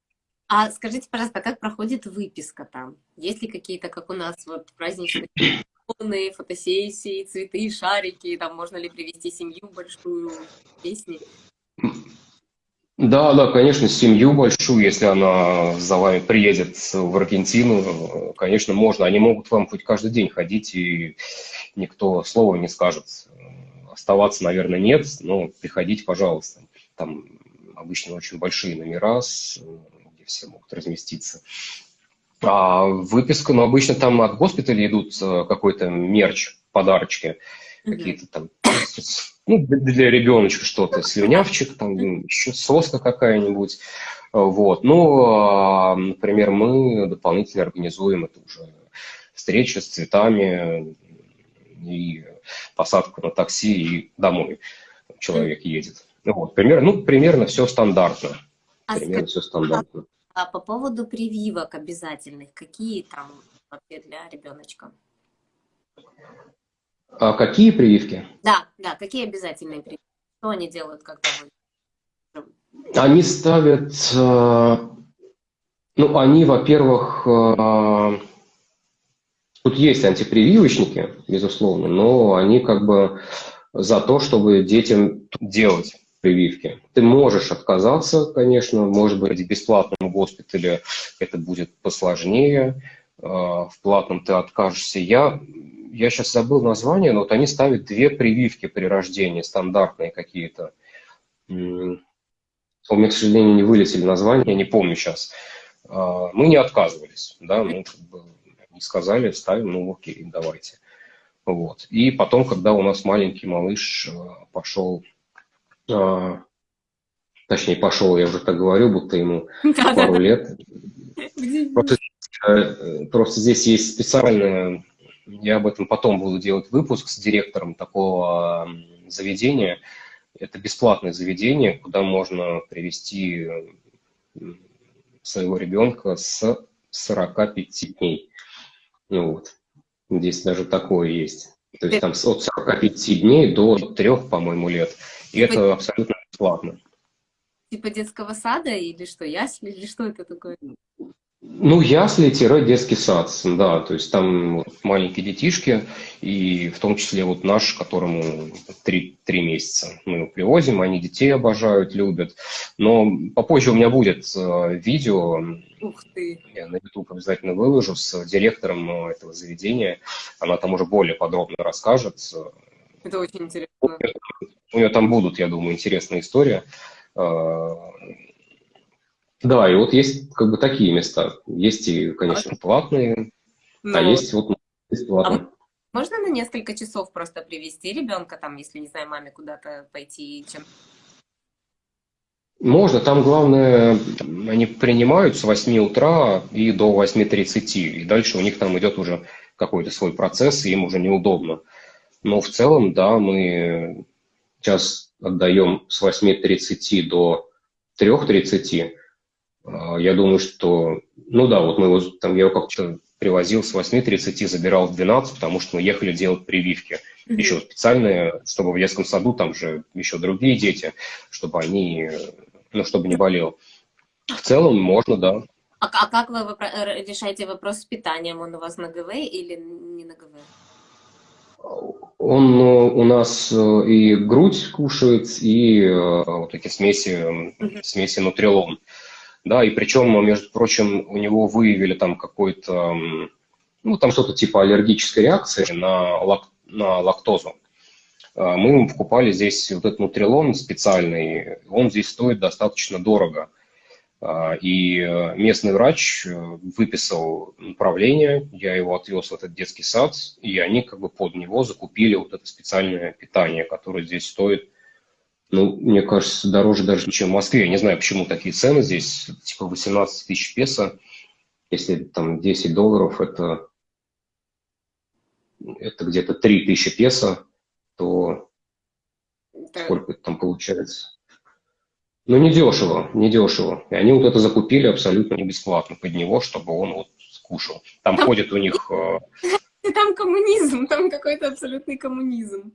А скажите, пожалуйста, как проходит выписка там? Есть ли какие-то, как у нас, вот праздничные фотосессии, цветы, шарики, там можно ли привести семью большую, песни? Да, да, конечно, семью большую, если она за вами приедет в Аргентину, конечно, можно. Они могут вам хоть каждый день ходить, и никто слова не скажет. Оставаться, наверное, нет, но приходите, пожалуйста. Там обычно очень большие номера с все могут разместиться. А выписка, ну, обычно там от госпиталя идут э, какой-то мерч, подарочки, какие-то там, ну, для ребеночка что-то, слюнявчик, там, еще соска какая-нибудь. Вот. Ну, а, например, мы дополнительно организуем это уже встреча с цветами и посадку на такси и домой человек едет. Вот, примерно, ну, примерно все стандартно. А примерно все стандартно. А по поводу прививок обязательных, какие там вообще для ребеночка? А какие прививки? Да, да, какие обязательные прививки? Что они делают, когда вы... Они ставят, э, ну, они, во-первых, э, тут есть антипрививочники, безусловно, но они как бы за то, чтобы детям делать прививки. Ты можешь отказаться, конечно, может быть, в бесплатном госпитале это будет посложнее, а, в платном ты откажешься. Я, я сейчас забыл название, но вот они ставят две прививки при рождении, стандартные какие-то. У меня, к сожалению, не вылетели названия, я не помню сейчас. А, мы не отказывались, да, мы как бы сказали, ставим, ну окей, давайте. Вот. И потом, когда у нас маленький малыш а, пошел а, точнее, пошел, я уже так говорю, будто ему пару лет. Просто, э, просто здесь есть специальное, я об этом потом буду делать выпуск с директором такого заведения. Это бесплатное заведение, куда можно привести своего ребенка с 45 дней. Ну вот. Здесь даже такое есть. То есть там от 45 дней до 3, по-моему, лет И типа, это абсолютно бесплатно. Типа детского сада или что, ясли, или что это такое? Ну, ясли-детский сад, да, то есть там маленькие детишки, и в том числе вот наш, которому три, три месяца. Мы его привозим, они детей обожают, любят. Но попозже у меня будет э, видео, Ух ты. я на YouTube обязательно выложу, с директором э, этого заведения. Она там уже более подробно расскажет. Это очень интересно. У нее там будут, я думаю, интересные истории. Да, и вот есть как бы такие места. Есть и, конечно, платные, Но... а ну, есть вот бесплатные. А можно на несколько часов просто привести ребенка, там, если, не знаю, маме куда-то пойти, чем можно, там главное, они принимают с 8 утра и до 8.30, и дальше у них там идет уже какой-то свой процесс, и им уже неудобно. Но в целом, да, мы сейчас отдаем с 8.30 до 3.30, а, я думаю, что, ну да, вот мы его, там, я его как-то привозил с 8.30, забирал в 12, потому что мы ехали делать прививки. Mm-hmm. Еще специальные, чтобы в детском саду там же еще другие дети, чтобы они, ну, чтобы не болел. В целом можно, да. А, а как вы решаете вопрос с питанием? Он у вас на ГВ или не на ГВ? Он э, у нас э, и грудь кушает, и э, вот такие смеси, смеси нутрилон. Да, и причем, между прочим, у него выявили там какой-то, ну, там что-то типа аллергической реакции на, лак, на лактозу. Мы ему покупали здесь вот этот нутрилон специальный, он здесь стоит достаточно дорого. А, и э, местный врач э, выписал направление, я его отвез в этот детский сад, и они как бы под него закупили вот это специальное питание, которое здесь стоит, ну, мне кажется, дороже даже, чем в Москве. Я не знаю, почему такие цены здесь, типа 18 тысяч песо, если там 10 долларов, это, это где-то 3 тысячи песо, то сколько это там получается? Ну, недешево, недешево. И они вот это закупили абсолютно не бесплатно под него, чтобы он вот скушал. Там, там ходит у них... Э, [laughs] там коммунизм, там какой-то абсолютный коммунизм.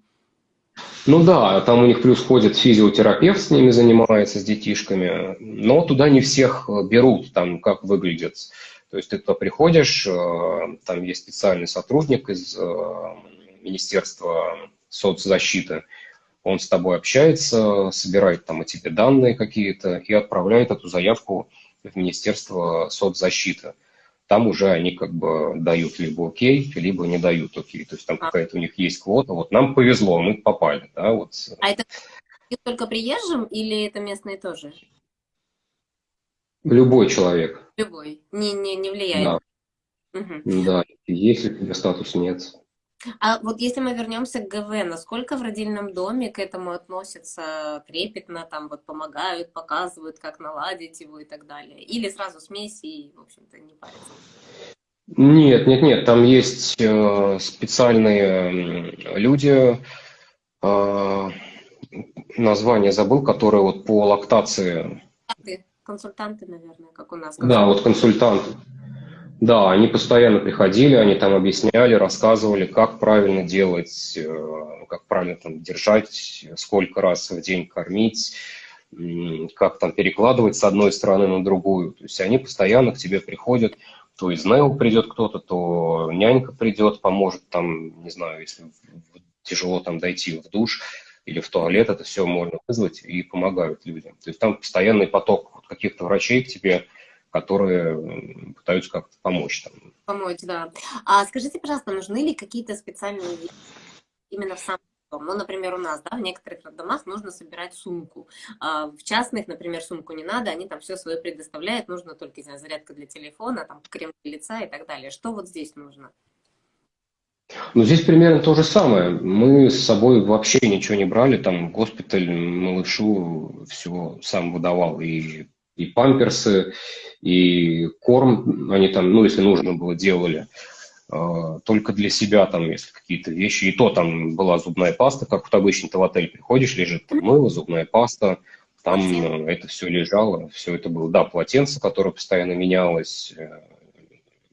Ну да, там у них плюс ходит физиотерапевт, с ними занимается, с детишками, но туда не всех э, берут, там как выглядит. То есть ты туда приходишь, э, там есть специальный сотрудник из Министерства соцзащиты, он с тобой общается, собирает там о тебе данные какие-то и отправляет эту заявку в Министерство соцзащиты. Там уже они как бы дают либо окей, либо не дают окей. То есть там какая-то у них есть квота. Вот нам повезло, мы попали. Да, вот. А это только приезжим или это местные тоже? Любой человек. Любой. Не, не, не влияет. Да. Угу. Да, если у тебя статус нет. А вот если мы вернемся к ГВ, насколько в родильном доме к этому относятся трепетно, там вот помогают, показывают, как наладить его и так далее? Или сразу смеси и, в общем-то, не парятся? Нет, нет, нет, там есть э, специальные люди, э, название забыл, которые вот по лактации. Консультанты, наверное, как у нас. Да, вот консультанты. Да, они постоянно приходили, они там объясняли, рассказывали, как правильно делать, э, как правильно там держать, сколько раз в день кормить, как там перекладывать с одной стороны на другую. То есть они постоянно к тебе приходят, то из НЭО придет кто-то, то нянька придет, поможет там, не знаю, если тяжело там дойти в душ или в туалет, это все можно вызвать и помогают людям. То есть там постоянный поток каких-то врачей к тебе которые пытаются как-то помочь. Там. Помочь, да. А скажите, пожалуйста, нужны ли какие-то специальные именно в сам дом? Ну, например, у нас, да, в некоторых домах нужно собирать сумку. А в частных, например, сумку не надо, они там все свое предоставляют, нужно только, не знаю, зарядка для телефона, там крем для лица и так далее. Что вот здесь нужно? Ну, здесь примерно то же самое. Мы с собой вообще ничего не брали, там госпиталь малышу все сам выдавал, и и памперсы, и корм они там, ну, если нужно было, делали. А, только для себя там, если какие-то вещи. И то там была зубная паста, как вот обычно ты в отель приходишь, лежит там мыло, зубная паста, там Полотенце. это все лежало, все это было. Да, полотенце, которое постоянно менялось, э,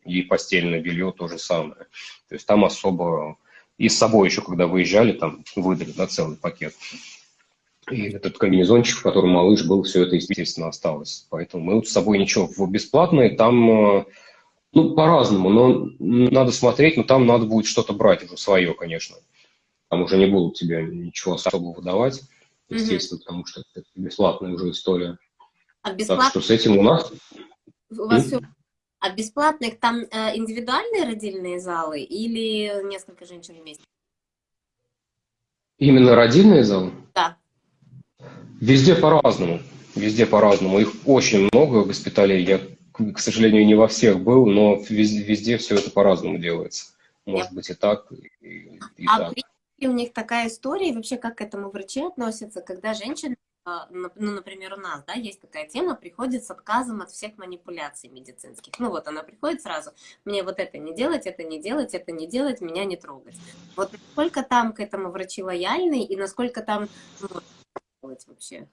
и постельное белье то же самое. То есть там особо... И с собой еще, когда выезжали, там выдали, да, целый пакет. И этот комбинезончик, в котором малыш был, все это, естественно, осталось. Поэтому мы вот с собой ничего. В бесплатные там, э, ну, по-разному, но надо смотреть, но там надо будет что-то брать уже свое, конечно. Там уже не будут тебе ничего особо выдавать, естественно, mm-hmm. потому что это бесплатная уже история. А бесплат... Так что с этим у нас... У вас все... А бесплатных там э, индивидуальные родильные залы или несколько женщин вместе? Именно родильные залы? Да. Везде по-разному. Везде по-разному. Их очень много госпиталей. Я, к сожалению, не во всех был, но везде, везде все это по-разному делается. Может быть и так, и, и а так. у них такая история, и вообще как к этому врачи относятся, когда женщина а, ну, например, у нас, да, есть такая тема, приходит с отказом от всех манипуляций медицинских. Ну, вот она приходит сразу, мне вот это не делать, это не делать, это не делать, меня не трогать. Вот насколько там к этому врачи лояльны и насколько там ну, делать вообще?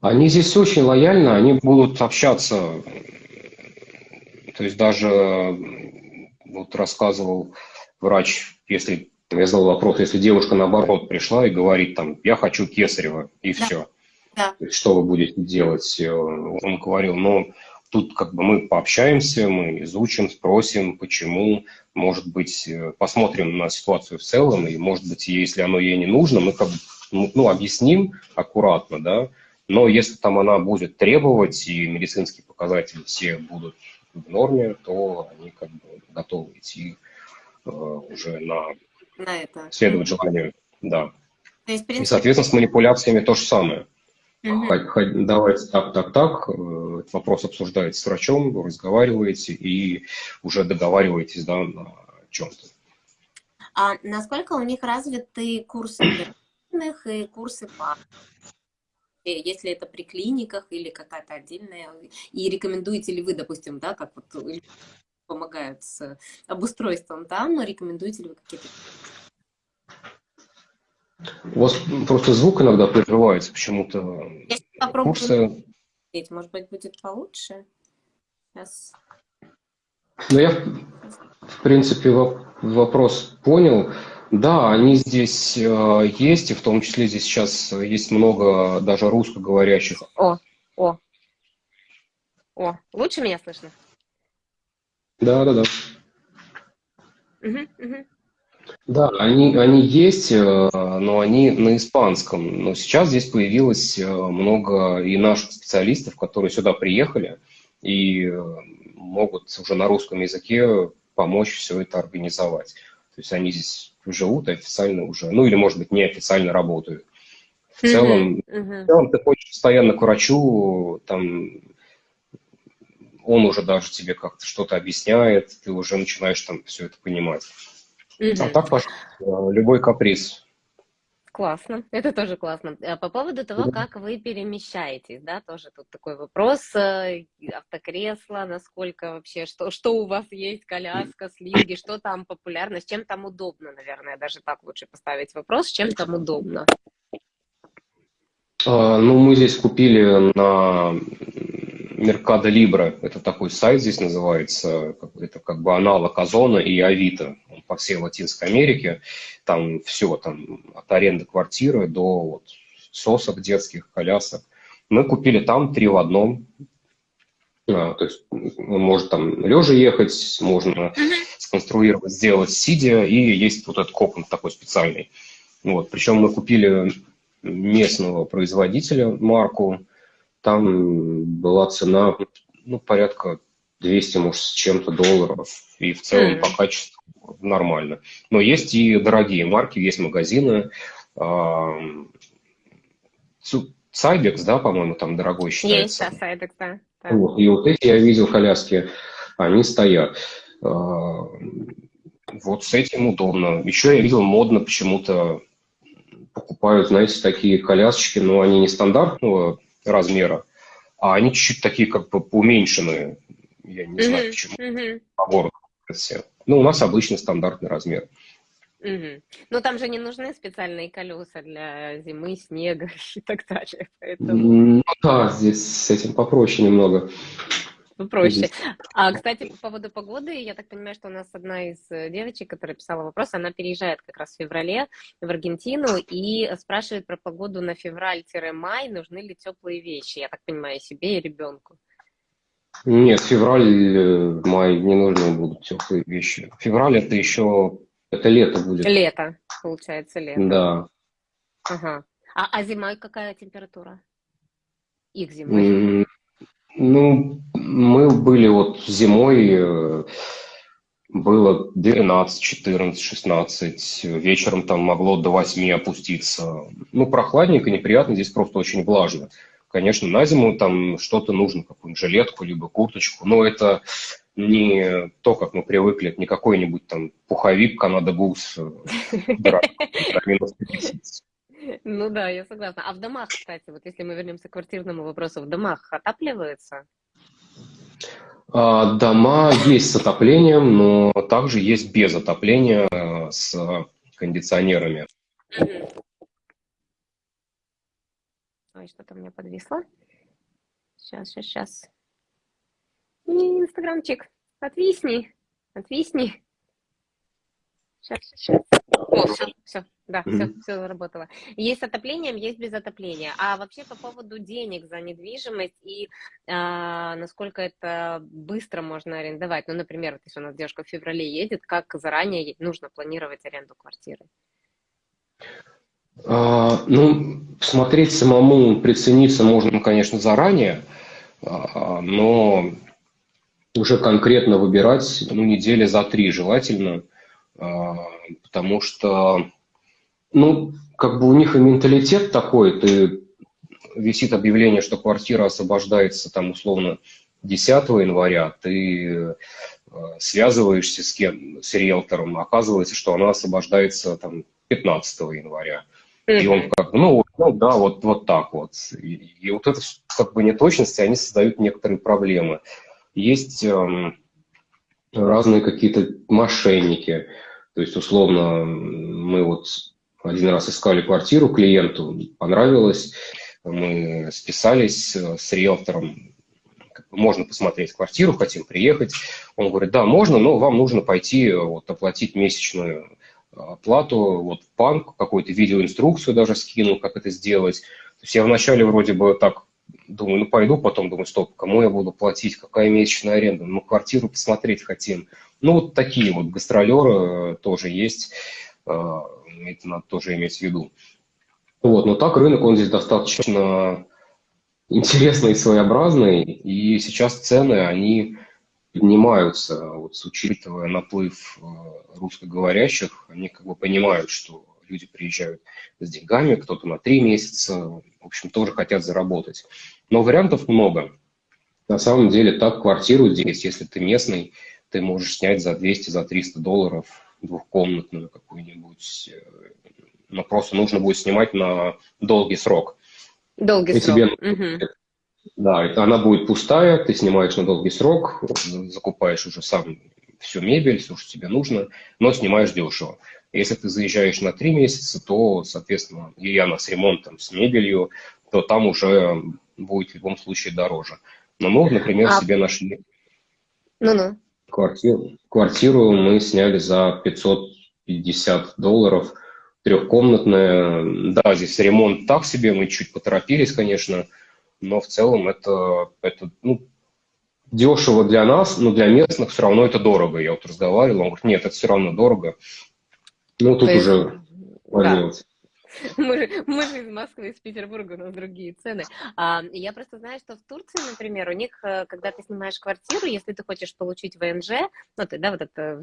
Они здесь очень лояльны, они будут общаться. То есть даже вот рассказывал врач, если я задал вопрос, если девушка наоборот пришла и говорит там, я хочу кесарева, и да. все. Да. Что вы будете делать? Он говорил, ну, тут как бы мы пообщаемся, мы изучим, спросим, почему, может быть, посмотрим на ситуацию в целом, и, может быть, если оно ей не нужно, мы как бы ну, ну, объясним аккуратно, да, но если там она будет требовать, и медицинские показатели все будут в норме, то они как бы готовы идти э, уже на, на это. следовать желанию, да. То есть, принципе... И, соответственно, с манипуляциями то же самое. Угу. Давайте так, так, так, э, вопрос обсуждаете с врачом, разговариваете и уже договариваетесь да, на чем-то. А насколько у них развиты курсы отдельных и курсы по если это при клиниках или какая-то отдельная, и рекомендуете ли вы, допустим, да, как вот помогают с обустройством там, рекомендуете ли вы какие-то... У вас просто звук иногда прерывается почему-то. Курсы... может быть, будет получше. Сейчас. Ну, я, в принципе, вопрос понял. Да, они здесь э, есть, и в том числе здесь сейчас есть много даже русскоговорящих. О, о, о, лучше меня слышно? Да, да, да. Угу, угу. Да, они, они есть, э, но они на испанском. Но сейчас здесь появилось э, много и наших специалистов, которые сюда приехали и э, могут уже на русском языке помочь все это организовать. То есть они здесь живут официально уже, ну или, может быть, неофициально работают. В целом, в целом ты ходишь постоянно к врачу, там он уже даже тебе как-то что-то объясняет, ты уже начинаешь там все это понимать. А так, пожалуйста, любой каприз. Классно, это тоже классно. А по поводу того, как вы перемещаетесь, да, тоже тут такой вопрос, э, автокресло, насколько вообще, что, что у вас есть, коляска, слинги, что там популярно, с чем там удобно, наверное, даже так лучше поставить вопрос, с чем там удобно. А, ну, мы здесь купили на Mercado Libre, это такой сайт здесь называется, это как бы аналог Озона и Авито по всей Латинской Америке. Там все, там от аренды квартиры до вот, сосок детских, колясок. Мы купили там три в одном. А, то есть он может там лежа ехать, можно сконструировать, сделать сидя, и есть вот этот кокон такой специальный. Вот. Причем мы купили местного производителя марку, там была цена ну, порядка 200, может, с чем-то долларов. И в целом mm. по качеству нормально. Но есть и дорогие марки, есть магазины. Сайбекс, да, по-моему, там дорогой считается. Есть, да, Сайбекс, да. Вот. И вот эти я видел коляски, они стоят. А, вот с этим удобно. Еще я видел модно почему-то покупают, знаете, такие колясочки, но они не стандартного размера, а они чуть-чуть такие как бы уменьшенные. Я не знаю, почему. По городу все. Ну, у нас обычный стандартный размер. Угу. Ну, там же не нужны специальные колеса для зимы, снега [laughs] и так далее. Поэтому... Ну, да, здесь с этим попроще немного. Проще. А, кстати, по поводу погоды, я так понимаю, что у нас одна из э, девочек, которая писала вопрос, она переезжает как раз в феврале в Аргентину и спрашивает про погоду на февраль-май, нужны ли теплые вещи, я так понимаю, себе и ребенку. Нет, февраль, э, май не нужны будут теплые вещи. Февраль это еще, это лето будет. Лето, получается, лето. Да. Ага. А, а зимой какая температура? Их зимой? Ну, мы были вот зимой, э, было 12, 14, 16, вечером там могло до 8 опуститься. Ну, прохладненько, неприятно, здесь просто очень влажно. Конечно, на зиму там что-то нужно, какую-нибудь жилетку, либо курточку, но это не то, как мы привыкли, не какой-нибудь там пуховик Канада Гус, [laughs] минус 50. Ну да, я согласна. А в домах, кстати, вот если мы вернемся к квартирному вопросу, в домах отапливаются? А, дома есть с отоплением, но также есть без отопления э, с кондиционерами. Ой, что-то у меня подвисло. Сейчас, сейчас, сейчас. Инстаграмчик, отвисни, отвисни. Сейчас, сейчас. О, все, все, да, mm-hmm. все, все заработало. Есть с отоплением, есть без отопления. А вообще по поводу денег за недвижимость и а, насколько это быстро можно арендовать. Ну, например, если у нас девушка в феврале едет, как заранее нужно планировать аренду квартиры? А, ну, смотреть самому, прицениться можно, конечно, заранее, а, но уже конкретно выбирать, ну, недели за три желательно, потому что, ну, как бы у них и менталитет такой, ты висит объявление, что квартира освобождается там условно 10 января, ты э, связываешься с кем, с риэлтором, оказывается, что она освобождается там 15 января. И он как бы, ну, ну да, вот, вот так вот. И, и вот это как бы неточности, они создают некоторые проблемы. Есть эм, разные какие-то мошенники. То есть, условно, мы вот один раз искали квартиру клиенту, понравилось, мы списались с риэлтором, можно посмотреть квартиру, хотим приехать. Он говорит, да, можно, но вам нужно пойти вот, оплатить месячную оплату вот, в банк, какую-то видеоинструкцию даже скинул, как это сделать. То есть я вначале вроде бы так думаю, ну пойду, потом думаю, стоп, кому я буду платить, какая месячная аренда, ну квартиру посмотреть хотим. Ну вот такие вот гастролеры э, тоже есть, э, это надо тоже иметь в виду. Вот, но так рынок, он здесь достаточно интересный и своеобразный, и сейчас цены, они поднимаются, вот, учитывая наплыв э, русскоговорящих, они как бы понимают, что люди приезжают с деньгами, кто-то на три месяца, в общем, тоже хотят заработать. Но вариантов много. На самом деле, так квартиру здесь, если ты местный, ты можешь снять за 200, за 300 долларов двухкомнатную какую-нибудь. Э, но просто нужно будет снимать на долгий срок. Долгий и срок. Тебе, угу. Да, она будет пустая, ты снимаешь на долгий срок, закупаешь уже сам всю мебель, все, что тебе нужно, но снимаешь дешево. Если ты заезжаешь на три месяца, то, соответственно, и она с ремонтом, с мебелью, то там уже будет в любом случае дороже. Но мы, например, а... себе нашли ну -ну. Квартиру, квартиру мы сняли за 550 долларов, трехкомнатная. Да, здесь ремонт так себе, мы чуть поторопились, конечно, но в целом это, это ну, дешево для нас, но для местных все равно это дорого. Я вот разговаривал, он говорит, нет, это все равно дорого. Ну, тут есть, уже да. [laughs] Мы мы же из Москвы, из Петербурга, у нас другие цены. А, я просто знаю, что в Турции, например, у них, э, когда ты снимаешь квартиру, если ты хочешь получить ВНЖ, ну, ты, да, вот это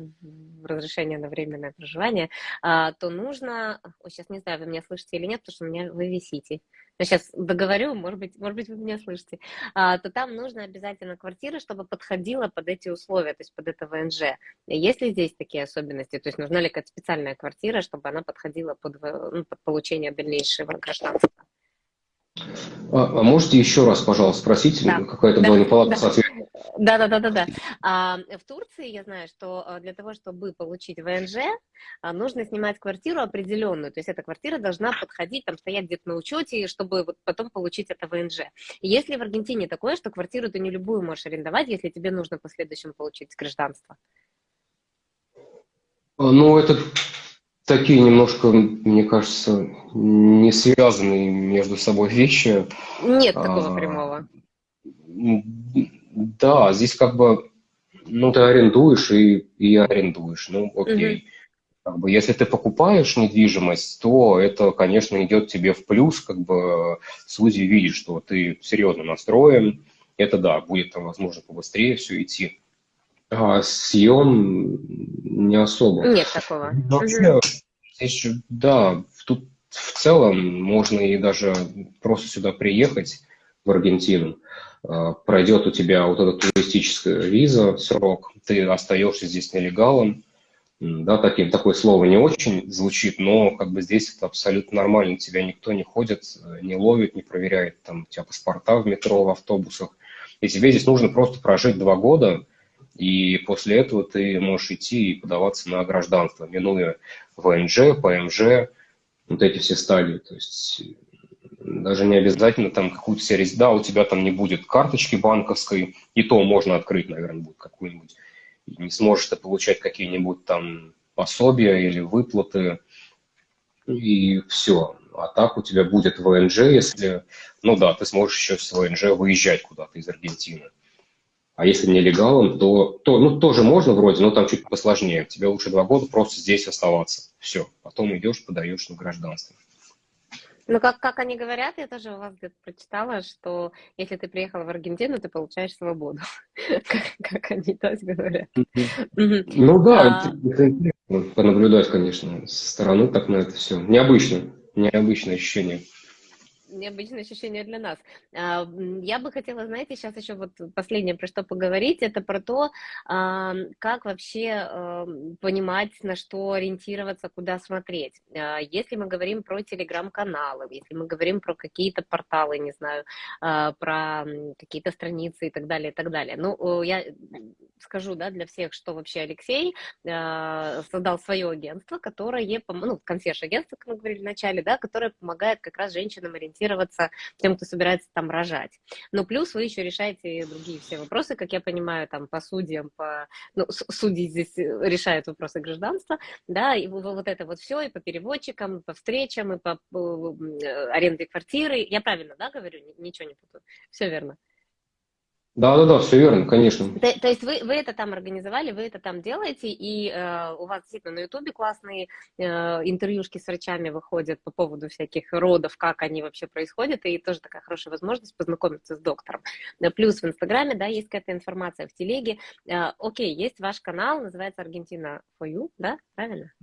разрешение на временное проживание, а, то нужно, о, сейчас не знаю, вы меня слышите или нет, потому что у меня вы висите я сейчас договорю, может быть, может быть, вы меня слышите, а, то там нужно обязательно квартира, чтобы подходила под эти условия, то есть под это ВНЖ. Есть ли здесь такие особенности? То есть нужна ли какая-то специальная квартира, чтобы она подходила под, ну, под получение дальнейшего гражданства? А, а можете еще раз, пожалуйста, спросить? Да. Какая-то да. была неполадка да. с ответом. Да, да, да, да, да. А, в Турции я знаю, что а, для того, чтобы получить ВНЖ, а, нужно снимать квартиру определенную. То есть эта квартира должна подходить, там стоять где-то на учете, чтобы вот потом получить это ВНЖ. Если в Аргентине такое, что квартиру ты не любую можешь арендовать, если тебе нужно в последующем получить гражданство. Ну, это такие немножко, мне кажется, не связанные между собой вещи. Нет такого а, прямого. Да, здесь как бы, ну, ты арендуешь и, и арендуешь, ну, окей. Угу. Как бы, если ты покупаешь недвижимость, то это, конечно, идет тебе в плюс, как бы судьи видят, что ты серьезно настроен, это да, будет там, возможно, побыстрее все идти. А съем не особо. Нет такого. Вообще, здесь, да, тут в целом можно и даже просто сюда приехать, в Аргентину. А, пройдет у тебя вот эта туристическая виза, срок, ты остаешься здесь нелегалом. Да, таким, такое слово не очень звучит, но как бы здесь это абсолютно нормально, тебя никто не ходит, не ловит, не проверяет там у тебя паспорта в метро, в автобусах. И тебе здесь нужно просто прожить два года, и после этого ты можешь идти и подаваться на гражданство, минуя ВНЖ, ПМЖ, вот эти все стадии. То есть даже не обязательно там какую-то сервис, да, у тебя там не будет карточки банковской, и то можно открыть, наверное, будет какую-нибудь. Не сможешь ты получать какие-нибудь там пособия или выплаты, и все. А так у тебя будет ВНЖ, если, ну да, ты сможешь еще с ВНЖ выезжать куда-то из Аргентины. А если нелегалом, то, то ну, тоже можно вроде, но там чуть посложнее. Тебе лучше два года просто здесь оставаться. Все. Потом идешь, подаешь на гражданство. Ну, как, как они говорят, я тоже у вас где-то прочитала, что если ты приехал в Аргентину, ты получаешь свободу. [laughs] как, они тоже говорят. Ну да, а. это интересно понаблюдать, конечно, со стороны так на это все. Необычно, необычное ощущение необычное ощущение для нас. А, я бы хотела, знаете, сейчас еще вот последнее, про что поговорить, это про то, а, как вообще понимать, на что ориентироваться, куда смотреть. А, если мы говорим про телеграм-каналы, если мы говорим про какие-то порталы, не знаю, про какие-то страницы и так далее, и так далее. Ну, я скажу, да, для всех, что вообще Алексей создал свое агентство, которое, ну, консьерж-агентство, как мы говорили в начале, да, которое помогает как раз женщинам ориентироваться ориентироваться тем, кто собирается там рожать. Но плюс вы еще решаете другие все вопросы, как я понимаю, там по судьям, по... Ну, судьи здесь решают вопросы гражданства, да, и вот это вот все, и по переводчикам, и по встречам, и по э, аренде квартиры. Я правильно, да, говорю? Ничего не путаю. Все верно. Да, да, да, все верно, конечно. То, то есть вы, вы это там организовали, вы это там делаете, и э, у вас действительно на Ютубе классные э, интервьюшки с врачами выходят по поводу всяких родов, как они вообще происходят, и тоже такая хорошая возможность познакомиться с доктором. Плюс в Инстаграме, да, есть какая-то информация в телеге. Э, окей, есть ваш канал, называется Аргентина for you, да, правильно?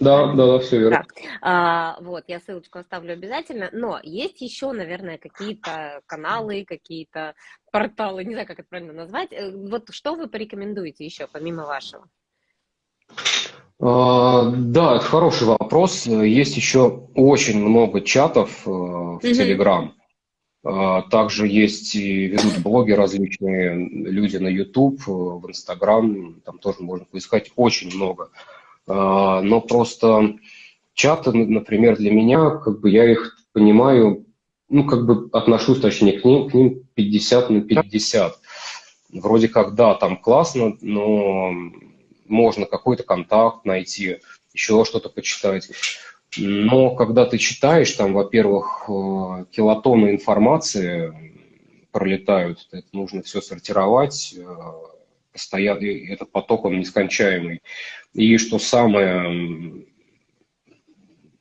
Да, да, да, все верно. Да. А, вот, я ссылочку оставлю обязательно, но есть еще, наверное, какие-то каналы, какие-то порталы, не знаю, как это правильно назвать. Э, вот что вы порекомендуете еще, помимо вашего? А, да, это хороший вопрос. Есть еще очень много чатов э, в Телеграм. А, также есть и ведут блоги различные, люди на YouTube, э, в Инстаграм, там тоже можно поискать очень много. А, но просто чаты, например, для меня, как бы я их понимаю ну, как бы отношусь, точнее, к ним, к ним 50 на 50. Вроде как, да, там классно, но можно какой-то контакт найти, еще что-то почитать. Но когда ты читаешь, там, во-первых, э, килотонны информации пролетают, это нужно все сортировать, э, постоянно, этот поток, он нескончаемый. И что самое,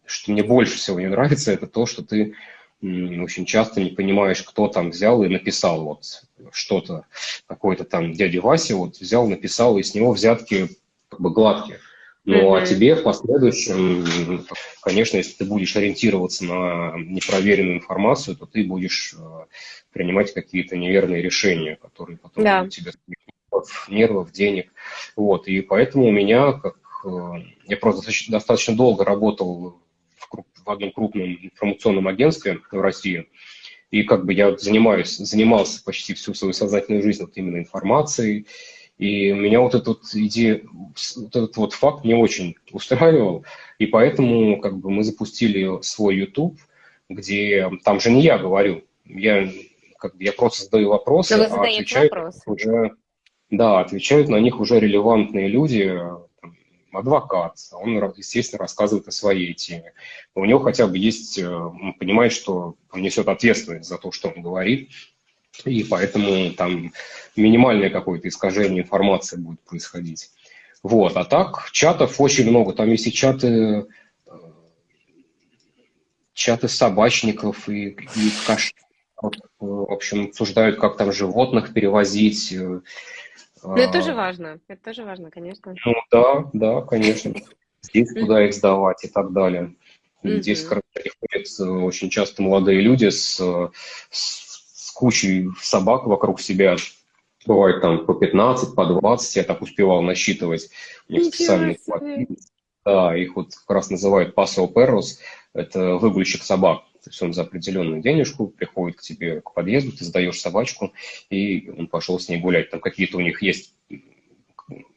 что мне больше всего не нравится, это то, что ты очень часто не понимаешь, кто там взял и написал вот что-то, какой-то там дядя Вася вот взял, написал, и с него взятки как бы гладкие. Ну, mm-hmm. а тебе в последующем, конечно, если ты будешь ориентироваться на непроверенную информацию, то ты будешь э, принимать какие-то неверные решения, которые потом yeah. тебе нервов, нервов, денег. Вот, и поэтому у меня, как э, я просто достаточно, достаточно долго работал в одном крупном информационном агентстве в России. И как бы я занимаюсь, занимался почти всю свою сознательную жизнь вот именно информацией, и меня вот этот идея, вот этот вот факт не очень устраивал, и поэтому как бы мы запустили свой YouTube, где там же не я говорю, я как бы я просто задаю вопросы, а отвечают вопрос. уже, да, отвечают на них уже релевантные люди, адвокат, он, естественно, рассказывает о своей теме. У него хотя бы есть, э, он понимает, что он несет ответственность за то, что он говорит, и поэтому там минимальное какое-то искажение информации будет происходить. Вот, а так чатов очень много, там есть и чаты, э, чаты собачников и, и каш, в общем, обсуждают, как там животных перевозить. Э, ну, это тоже важно, это тоже важно, конечно. Ну, да, да, конечно. Здесь куда их сдавать и так далее. Здесь, короче, приходят э, очень часто молодые люди с, с кучей собак вокруг себя. Бывает там по 15, по 20, я так успевал насчитывать. У них специальные Да, их вот как раз называют paso perros, это выгульщик собак. То есть он за определенную денежку приходит к тебе к подъезду, ты сдаешь собачку, и он пошел с ней гулять. Там какие-то у них есть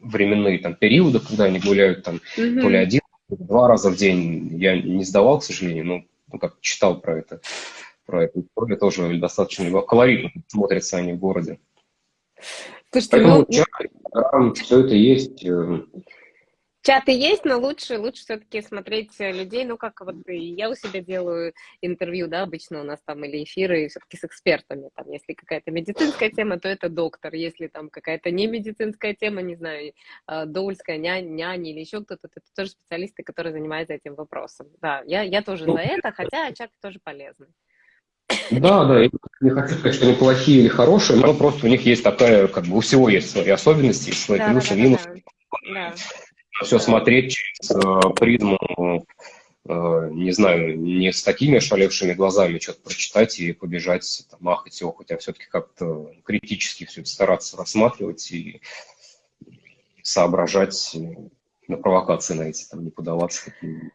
временные там периоды, когда они гуляют там mm-hmm. то ли один, два раза в день. Я не сдавал, к сожалению, но ну, как читал про это про эту историю тоже достаточно колоритно смотрятся они в городе. Слушайте, Поэтому ну... там все это есть. Э, Чаты есть, но лучше, лучше все-таки смотреть людей, ну, как вот я у себя делаю интервью, да, обычно у нас там или эфиры все-таки с экспертами, там, если какая-то медицинская тема, то это доктор, если там какая-то не медицинская тема, не знаю, а, доульская няня, няня или еще кто-то, это тоже специалисты, которые занимаются этим вопросом. Да, я, я тоже за это, хотя чаты тоже полезны. Да, да, я не хочу сказать, что они плохие или хорошие, но просто у них есть такая, как бы у всего есть свои особенности, свои да, плюсы, да, минусы. Да. Все смотреть через э, призму, э, не знаю, не с такими ошалевшими глазами что-то прочитать и побежать, там, махать его, хотя все-таки как-то критически все это стараться рассматривать и соображать, на провокации на эти, там, не подаваться каким-нибудь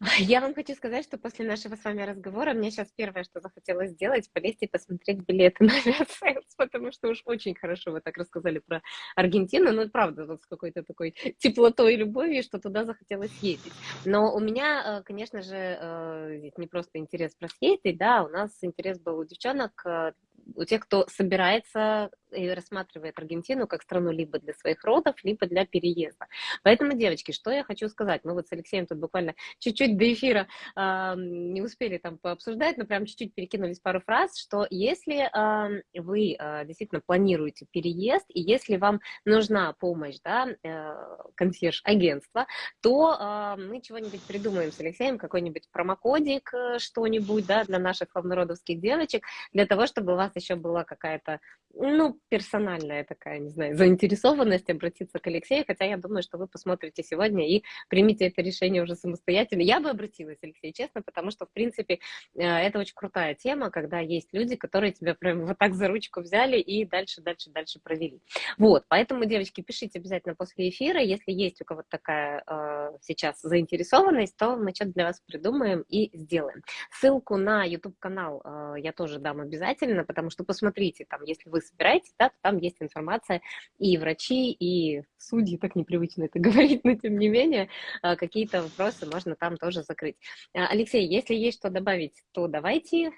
[laughs] я вам хочу сказать, что после нашего с вами разговора мне сейчас первое, что захотелось сделать, полезть и посмотреть билеты [laughs] на Aviasales, потому что уж очень хорошо вы так рассказали про Аргентину, ну, правда, вот с какой-то такой теплотой и любовью, что туда захотелось ездить. Но у меня, э, конечно же, э, не просто интерес про съездить, да, у нас интерес был у девчонок э, у тех, кто собирается и рассматривает Аргентину как страну либо для своих родов, либо для переезда. Поэтому, девочки, что я хочу сказать? Мы вот с Алексеем тут буквально чуть-чуть до эфира э, не успели там пообсуждать, но прям чуть-чуть перекинулись пару фраз, что если э, вы э, действительно планируете переезд, и если вам нужна помощь, да, э, консьерж-агентства, то э, мы чего-нибудь придумаем с Алексеем, какой-нибудь промокодик, э, что-нибудь, да, для наших фавнародовских девочек, для того, чтобы у вас еще была какая-то, ну, персональная такая, не знаю, заинтересованность обратиться к Алексею, хотя я думаю, что вы посмотрите сегодня и примите это решение уже самостоятельно. Я бы обратилась, Алексей, честно, потому что, в принципе, э, это очень крутая тема, когда есть люди, которые тебя прям вот так за ручку взяли и дальше, дальше, дальше провели. Вот, поэтому, девочки, пишите обязательно после эфира, если есть у кого-то такая э, сейчас заинтересованность, то мы что-то для вас придумаем и сделаем. Ссылку на YouTube-канал э, я тоже дам обязательно, потому что посмотрите, там, если вы собираетесь, да, то там есть информация и врачи, и судьи, так непривычно это [laughs] говорить, но тем не менее, а, какие-то вопросы можно там тоже закрыть. А, Алексей, если есть что добавить, то давайте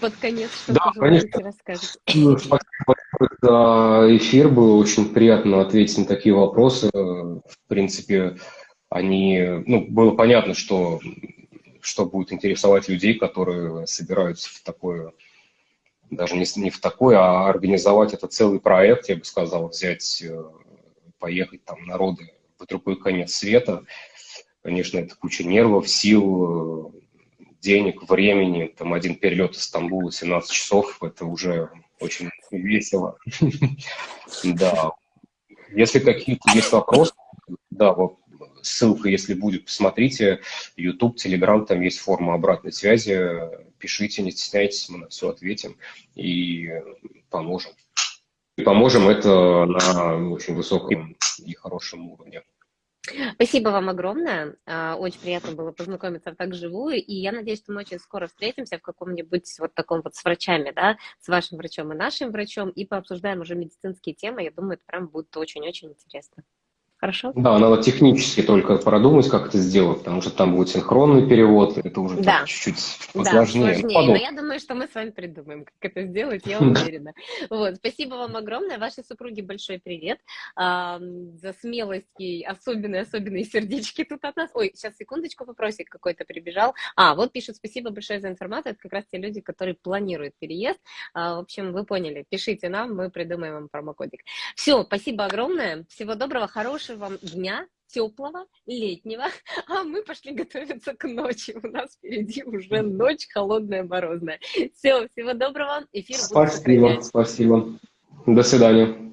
под конец что-то да, конечно. расскажете. Ну, спасибо за эфир, было очень приятно ответить на такие вопросы. В принципе, они, ну, было понятно, что, что будет интересовать людей, которые собираются в такое даже не, не в такой, а организовать это целый проект, я бы сказал, взять, э, поехать там народы в другой конец света. Конечно, это куча нервов, сил, э, денег, времени. Там один перелет из Стамбула 17 часов, это уже очень весело. [laughs] Да. Если какие-то есть вопросы, да, вот ссылка, если будет, посмотрите. YouTube, Telegram, там есть форма обратной связи пишите, не стесняйтесь, мы на все ответим и поможем. И поможем это на очень высоком и хорошем уровне. Спасибо вам огромное. А, очень приятно было познакомиться так живую. И я надеюсь, что мы очень скоро встретимся в каком-нибудь вот таком вот с врачами, да, с вашим врачом и нашим врачом, и пообсуждаем уже медицинские темы. Я думаю, это прям будет очень-очень интересно. Хорошо? Да, надо технически только продумать, как это сделать, потому что там будет синхронный перевод, это уже да. чуть-чуть посложнее. Да, сложнее. Но я думаю, что мы с вами придумаем, как это сделать, я уверена. Вот, спасибо вам огромное. Вашей супруге большой привет а, за смелость и особенные-особенные сердечки тут от нас. Ой, сейчас секундочку, вопросик какой-то прибежал. А, вот пишут, спасибо большое за информацию. Это как раз те люди, которые планируют переезд. А, в общем, вы поняли, пишите нам, мы придумаем вам промокодик. Все, спасибо огромное. Всего доброго, хорошего хорошего вам дня, теплого, летнего, а мы пошли готовиться к ночи. У нас впереди уже ночь холодная, морозная. Все, всего доброго. Эфир Спасибо, спасибо. До свидания.